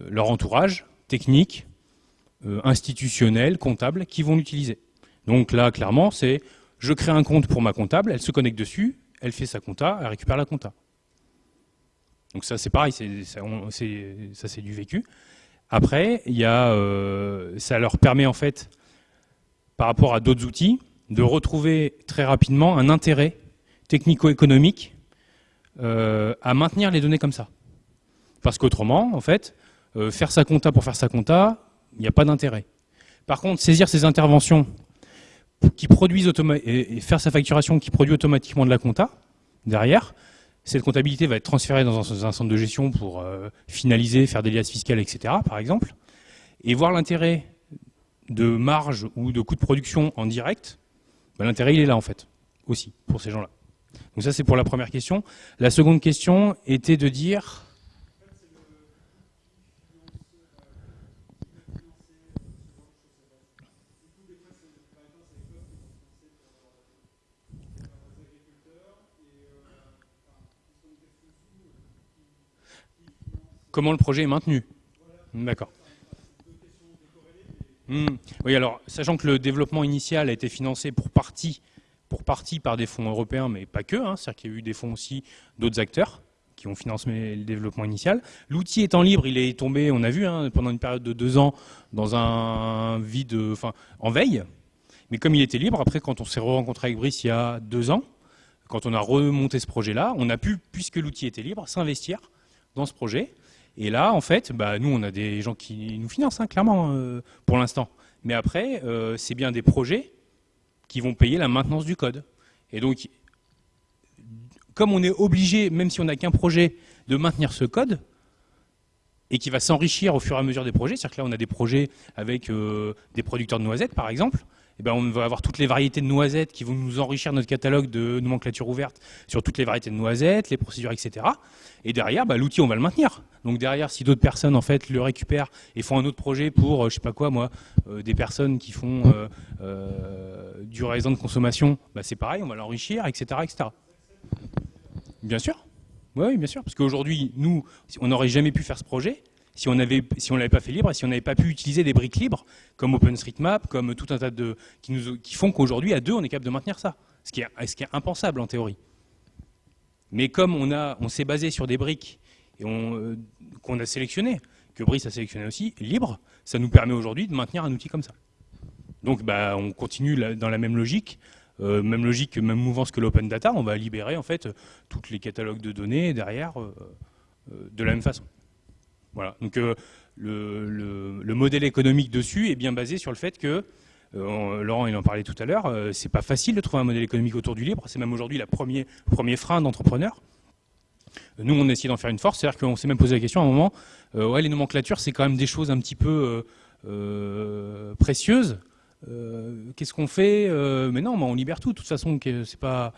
[SPEAKER 1] leur entourage technique, euh, institutionnels, comptables, qui vont l'utiliser. Donc là, clairement, c'est je crée un compte pour ma comptable, elle se connecte dessus, elle fait sa compta, elle récupère la compta. Donc ça, c'est pareil, ça, c'est du vécu. Après, y a, euh, ça leur permet en fait, par rapport à d'autres outils, de retrouver très rapidement un intérêt technico-économique euh, à maintenir les données comme ça. Parce qu'autrement, en fait, faire sa compta pour faire sa compta, il n'y a pas d'intérêt. Par contre, saisir ces interventions qui produisent et faire sa facturation qui produit automatiquement de la compta, derrière, cette comptabilité va être transférée dans un, centre de gestion pour euh, finaliser, faire des liasses fiscales, etc., par exemple, et voir l'intérêt de marge ou de coût de production en direct, l'intérêt il est là en fait, aussi, pour ces gens-là. Donc ça c'est pour la première question. La seconde question était de dire... comment le projet est maintenu. D'accord. Hmm. Oui, alors, sachant que le développement initial a été financé pour partie, pour partie par des fonds européens, mais pas que, hein, c'est-à-dire qu'il y a eu des fonds aussi d'autres acteurs qui ont financé le développement initial. L'outil étant libre, il est tombé, on a vu, hein, pendant une période de deux ans, dans un vide, en veille. Mais comme il était libre, après, quand on s'est rencontré avec Brice il y a deux ans, quand on a remonté ce projet-là, on a pu, puisque l'outil était libre, s'investir dans ce projet et là, en fait, bah, nous, on a des gens qui nous financent, hein, clairement, euh, pour l'instant. Mais après, euh, c'est bien des projets qui vont payer la maintenance du code. Et donc, comme on est obligé, même si on n'a qu'un projet, de maintenir ce code, et qui va s'enrichir au fur et à mesure des projets, c'est-à-dire que là, on a des projets avec euh, des producteurs de noisettes, par exemple, eh ben, on va avoir toutes les variétés de noisettes qui vont nous enrichir notre catalogue de nomenclature ouverte sur toutes les variétés de noisettes, les procédures, etc. Et derrière, bah, l'outil, on va le maintenir. Donc derrière, si d'autres personnes en fait le récupèrent et font un autre projet pour, euh, je sais pas quoi, moi, euh, des personnes qui font euh, du raisin de consommation, bah, c'est pareil, on va l'enrichir, etc., etc. Bien sûr. Oui, bien sûr, parce qu'aujourd'hui, nous, on n'aurait jamais pu faire ce projet si on avait, si on l'avait pas fait libre, si on n'avait pas pu utiliser des briques libres comme OpenStreetMap, comme tout un tas de qui, nous, qui font qu'aujourd'hui à deux on est capable de maintenir ça, ce qui est, impensable en théorie. Mais comme on s'est basé sur des briques euh, qu'on a sélectionné, que Brice a sélectionné aussi, libre, ça nous permet aujourd'hui de maintenir un outil comme ça. Donc bah, on continue dans la même logique, euh, même logique, même mouvance que l'open data, on va libérer en fait tous les catalogues de données derrière euh, de la même façon. Voilà. Donc euh, le, modèle économique dessus est bien basé sur le fait que, euh, Laurent il en parlait tout à l'heure, euh, c'est pas facile de trouver un modèle économique autour du libre, c'est même aujourd'hui le premier, premier frein d'entrepreneur. Nous, on a essayé d'en faire une force, c'est-à-dire qu'on s'est même posé la question à un moment, ouais, les nomenclatures, c'est quand même des choses un petit peu précieuses. Qu'est-ce qu'on fait Mais non, on libère tout. De toute façon, c'est pas.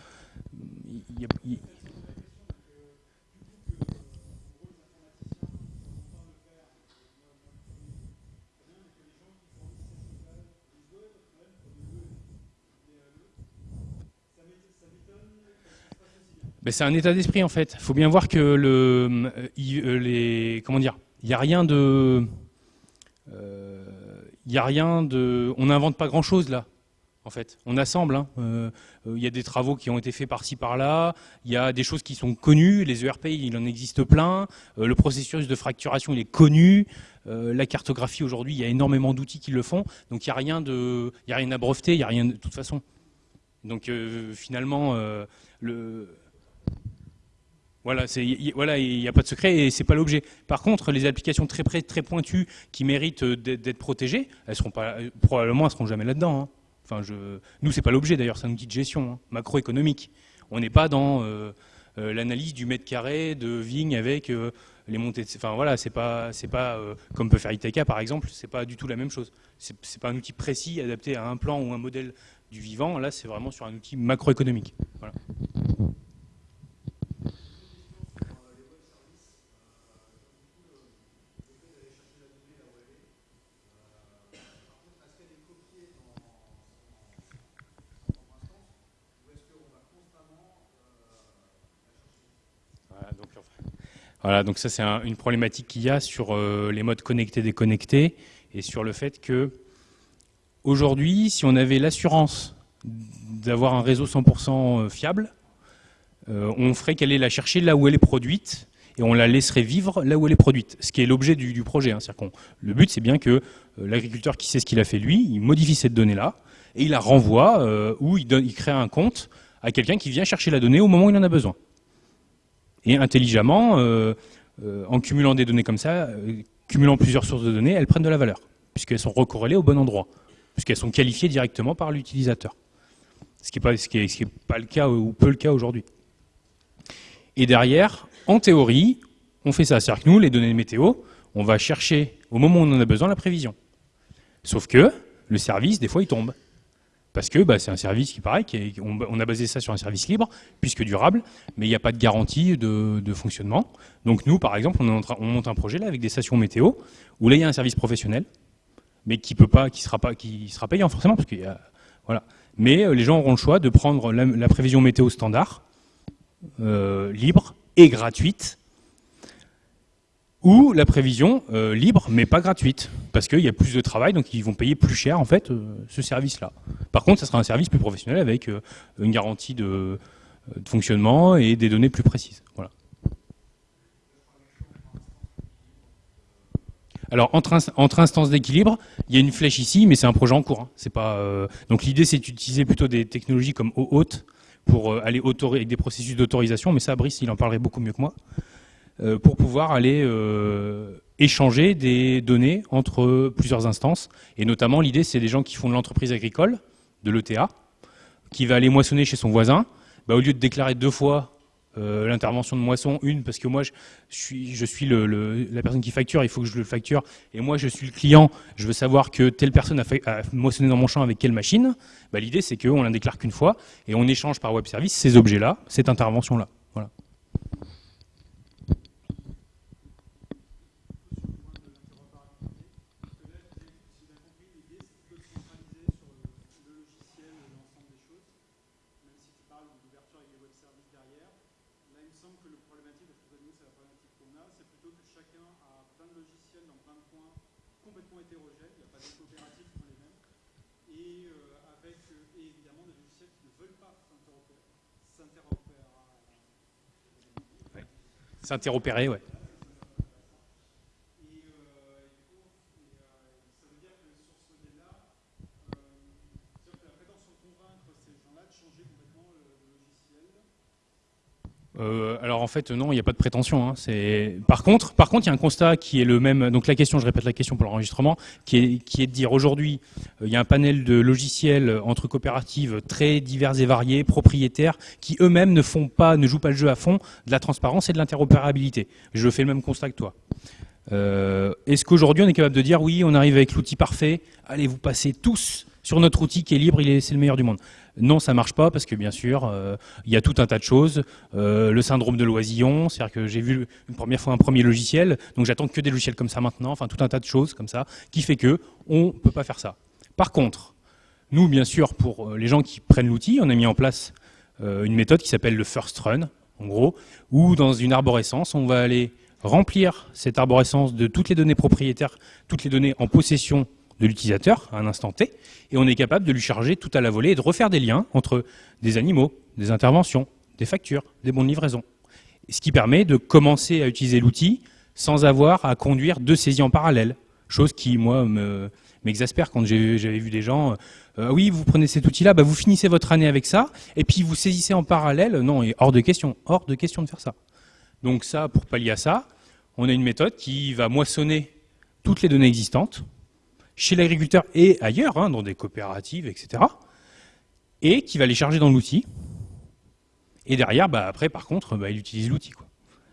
[SPEAKER 1] Ben, c'est un état d'esprit en fait. Il faut bien voir que le, euh, euh, les, comment dire, il n'y a rien de, euh, il y a rien de, on n'invente pas grand chose là. en fait. On assemble. Hein. Euh, euh, il y a des travaux qui ont été faits par-ci par-là. Il y a des choses qui sont connues. Les ERP, il en existe plein. Euh, le processus de fracturation, il est connu. la cartographie aujourd'hui, il y a énormément d'outils qui le font. Donc il n'y a rien de, il y a rien à breveter. Il n'y a rien de, toute façon. Donc finalement, le voilà, il n'y a pas de secret et c'est pas l'objet. Par contre, les applications très pointues qui méritent d'être protégées, elles seront pas, probablement, elles seront jamais là-dedans. Hein. Enfin, je... Nous, c'est pas l'objet d'ailleurs, c'est un outil de gestion hein, macroéconomique. On n'est pas dans euh, euh, l'analyse du mètre carré de vigne avec euh, les montées. De... Enfin voilà, c'est pas, c'est pas comme peut faire ITK par exemple, c'est pas du tout la même chose. C'est pas un outil précis adapté à un plan ou un modèle du vivant. Là, c'est vraiment sur un outil macroéconomique. Voilà. Voilà, donc ça c'est une problématique qu'il y a sur euh, les modes connectés déconnectés et sur le fait que aujourd'hui, si on avait l'assurance d'avoir un réseau 100% euh, fiable, euh, on ferait qu'elle est la chercher là où elle est produite et on la laisserait vivre là où elle est produite, ce qui est l'objet du, projet. Hein. le but c'est bien que l'agriculteur qui sait ce qu'il a fait lui, il modifie cette donnée-là et il la renvoie ou il, il crée un compte à quelqu'un qui vient chercher la donnée au moment où il en a besoin. Et intelligemment, euh, euh, en cumulant des données comme ça, euh, cumulant plusieurs sources de données, elles prennent de la valeur, puisqu'elles sont recorrélées au bon endroit, puisqu'elles sont qualifiées directement par l'utilisateur. Ce qui n'est pas, le cas ou peu le cas aujourd'hui. Et derrière, en théorie, on fait ça. C'est-à-dire que nous, les données météo, on va chercher au moment où on en a besoin la prévision. Sauf que le service, des fois, il tombe parce que bah, c'est un service qui paraît, on, a basé ça sur un service libre, puisque durable, mais il n'y a pas de garantie de, fonctionnement. Donc nous, par exemple, on, monte un projet là avec des stations météo, où là il y a un service professionnel, mais qui peut pas, qui sera pas, sera payant forcément, parce qu'il y a, voilà. Mais euh, les gens auront le choix de prendre la, prévision météo standard, euh, libre et gratuite, ou la prévision euh, libre mais pas gratuite, parce qu'il y a plus de travail, donc ils vont payer plus cher en fait euh, ce service-là. Par contre, ça sera un service plus professionnel avec euh, une garantie de, fonctionnement et des données plus précises. Voilà. Alors entre, instances d'équilibre, il y a une flèche ici, mais c'est un projet en cours. Hein. Donc l'idée c'est d'utiliser plutôt des technologies comme OAuth pour aller avec des processus d'autorisation, mais ça Brice il en parlerait beaucoup mieux que moi. Euh, pour pouvoir aller euh, échanger des données entre plusieurs instances. Et notamment, l'idée, c'est des gens qui font de l'entreprise agricole, de l'ETA, qui va aller moissonner chez son voisin. Bah, au lieu de déclarer deux fois euh, l'intervention de moisson, une, parce que moi, je, suis, la personne qui facture, il faut que je le facture, et moi, je suis le client, je veux savoir que telle personne a, moissonné dans mon champ avec quelle machine. Bah, l'idée, c'est qu'on la déclare qu'une fois, et on échange par web service ces objets-là, cette intervention-là. S'interopérer, ouais. Euh, alors en fait non, il n'y a pas de prétention. Hein. Par contre, par contre, il y a un constat qui est le même. Donc la question, je répète la question pour l'enregistrement, qui est, de dire aujourd'hui, euh, il y a un panel de logiciels entre coopératives très divers et variés, propriétaires, qui eux-mêmes ne font pas, ne jouent pas le jeu à fond de la transparence et de l'interopérabilité. Je fais le même constat que toi. Euh, est-ce qu'aujourd'hui on est capable de dire oui, on arrive avec l'outil parfait, allez vous passez tous sur notre outil qui est libre, c'est le meilleur du monde non, ça marche pas parce que bien sûr, euh, il y a tout un tas de choses. Euh, le syndrome de l'oisillon, c'est-à-dire que j'ai vu une première fois un premier logiciel, donc j'attends que des logiciels comme ça maintenant. Enfin, tout un tas de choses comme ça qui fait que on peut pas faire ça. Par contre, nous, bien sûr, pour euh, les gens qui prennent l'outil, on a mis en place une méthode qui s'appelle le first run, en gros, où dans une arborescence, on va aller remplir cette arborescence de toutes les données propriétaires, toutes les données en possession de l'utilisateur à un instant T, et on est capable de lui charger tout à la volée et de refaire des liens entre des animaux, des interventions, des factures, des bons de livraison. Ce qui permet de commencer à utiliser l'outil sans avoir à conduire deux saisies en parallèle. Chose qui, moi, m'exaspère quand j'avais vu des gens, euh, oui, vous prenez cet outil-là, bah, vous finissez votre année avec ça, et puis vous saisissez en parallèle. Non, et hors de question, hors de question de faire ça. Donc ça, pour pallier à ça, on a une méthode qui va moissonner toutes les données existantes, chez l'agriculteur et ailleurs, hein, dans des coopératives, etc., et qui va les charger dans l'outil. Et derrière, bah, après, par contre, bah, il utilise l'outil.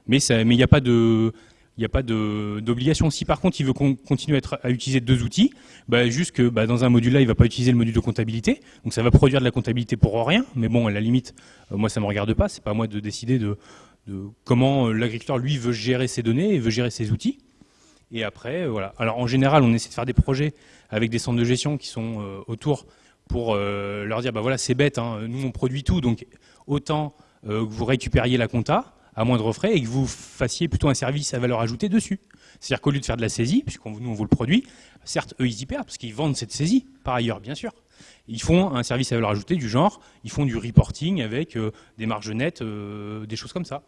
[SPEAKER 1] Mais il n'y a pas d'obligation. Si par contre il veut continuer à, utiliser deux outils, bah, juste que bah, dans un module là, il ne va pas utiliser le module de comptabilité, donc ça va produire de la comptabilité pour rien, mais bon, à la limite, euh, moi ça ne me regarde pas, c'est pas à moi de décider de, comment euh, l'agriculteur lui veut gérer ses données et veut gérer ses outils. Et après, euh, voilà. Alors en général, on essaie de faire des projets avec des centres de gestion qui sont autour pour leur dire, bah voilà, c'est bête, hein, nous on produit tout, donc autant que vous récupériez la compta, à moindre frais et que vous fassiez plutôt un service à valeur ajoutée dessus. C'est-à-dire qu'au lieu de faire de la saisie, puisqu'on nous on vous le produit, certes eux ils y perdent parce qu'ils vendent cette saisie par ailleurs bien sûr. Ils font un service à valeur ajoutée du genre, ils font du reporting avec euh, des marges nettes, euh, des choses comme ça.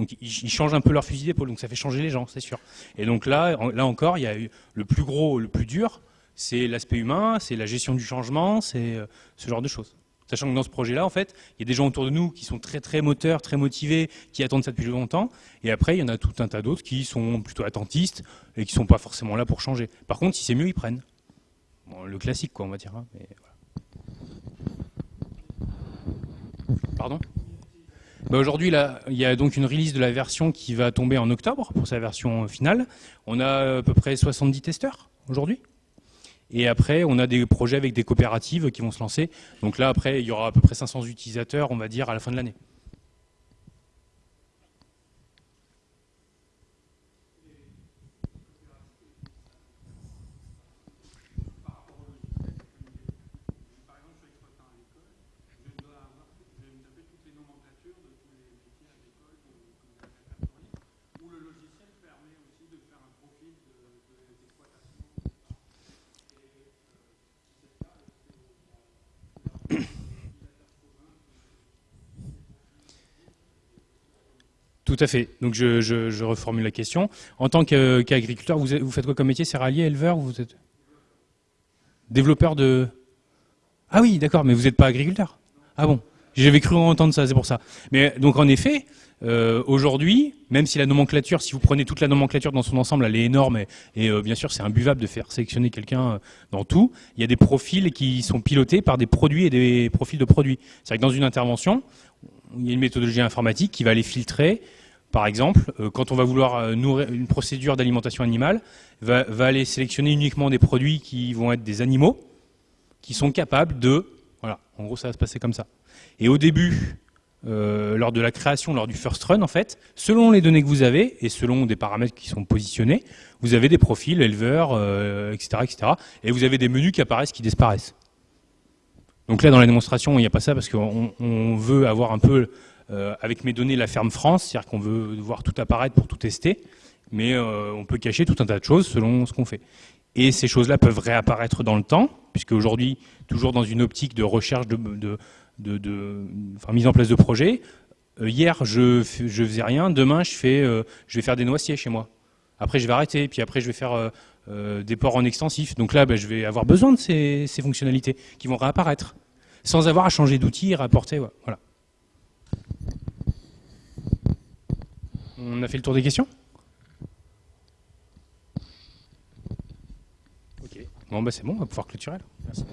[SPEAKER 1] Donc ils, changent un peu leur fusil d'épaule, donc ça fait changer les gens, c'est sûr. Et donc là, encore, il y a le plus gros, le plus dur, c'est l'aspect humain, c'est la gestion du changement, c'est euh, ce genre de choses. Sachant que dans ce projet-là, en fait, il y a des gens autour de nous qui sont très très moteurs, très motivés, qui attendent ça depuis longtemps. Et après, il y en a tout un tas d'autres qui sont plutôt attentistes et qui ne sont pas forcément là pour changer. Par contre, si c'est mieux, ils prennent. le classique, quoi, on va dire. Hein, Pardon? Bah, Aujourd'hui, il y a donc une release de la version qui va tomber en octobre pour sa version finale. On a à peu près 70 testeurs aujourd'hui. Et après, on a des projets avec des coopératives qui vont se lancer. Donc là, après, il y aura à peu près 500 utilisateurs, on va dire, à la fin de l'année. Tout à fait. Donc je, reformule la question. En tant qu'agriculteur, vous, faites quoi comme métier? Céréalier, éleveur Vous êtes développeur de... Ah oui, d'accord, mais vous n'êtes pas agriculteur Ah bon J'avais cru entendre ça, c'est pour ça. Mais donc en effet, euh, aujourd'hui, même si la nomenclature, si vous prenez toute la nomenclature dans son ensemble, elle est énorme et, euh, bien sûr c'est imbuvable de faire sélectionner quelqu'un euh, dans tout, il y a des profils qui sont pilotés par des produits et des profils de produits. C'est-à-dire que dans une intervention, il y a une méthodologie informatique qui va les filtrer, par exemple, euh, quand on va vouloir euh, nourrir une procédure d'alimentation animale, va, aller sélectionner uniquement des produits qui vont être des animaux, qui sont capables de... Voilà, en gros ça va se passer comme ça. Et au début, euh, lors de la création, lors du first run, en fait, selon les données que vous avez et selon des paramètres qui sont positionnés, vous avez des profils éleveurs, etc., etc. Et vous avez des menus qui apparaissent, qui disparaissent. Donc là, dans la démonstration, il n'y a pas ça parce qu'on veut avoir un peu avec mes données la ferme France, c'est-à-dire qu'on veut voir tout apparaître pour tout tester, mais euh, on peut cacher tout un tas de choses selon ce qu'on fait. Et ces choses-là peuvent réapparaître dans le temps, puisque aujourd'hui, toujours dans une optique de recherche de, mise en place de projets, euh, hier je, je faisais rien, demain je, fais, je vais faire des noisiers chez moi. Après je vais arrêter, puis après je vais faire des ports en extensif. Donc là, ben, je vais avoir besoin de ces, ces, fonctionnalités qui vont réapparaître, sans avoir à changer d'outil et rapporter. Voilà. On a fait le tour des questions Ok. Bon, bah c'est bon, on va pouvoir clôturer. Merci.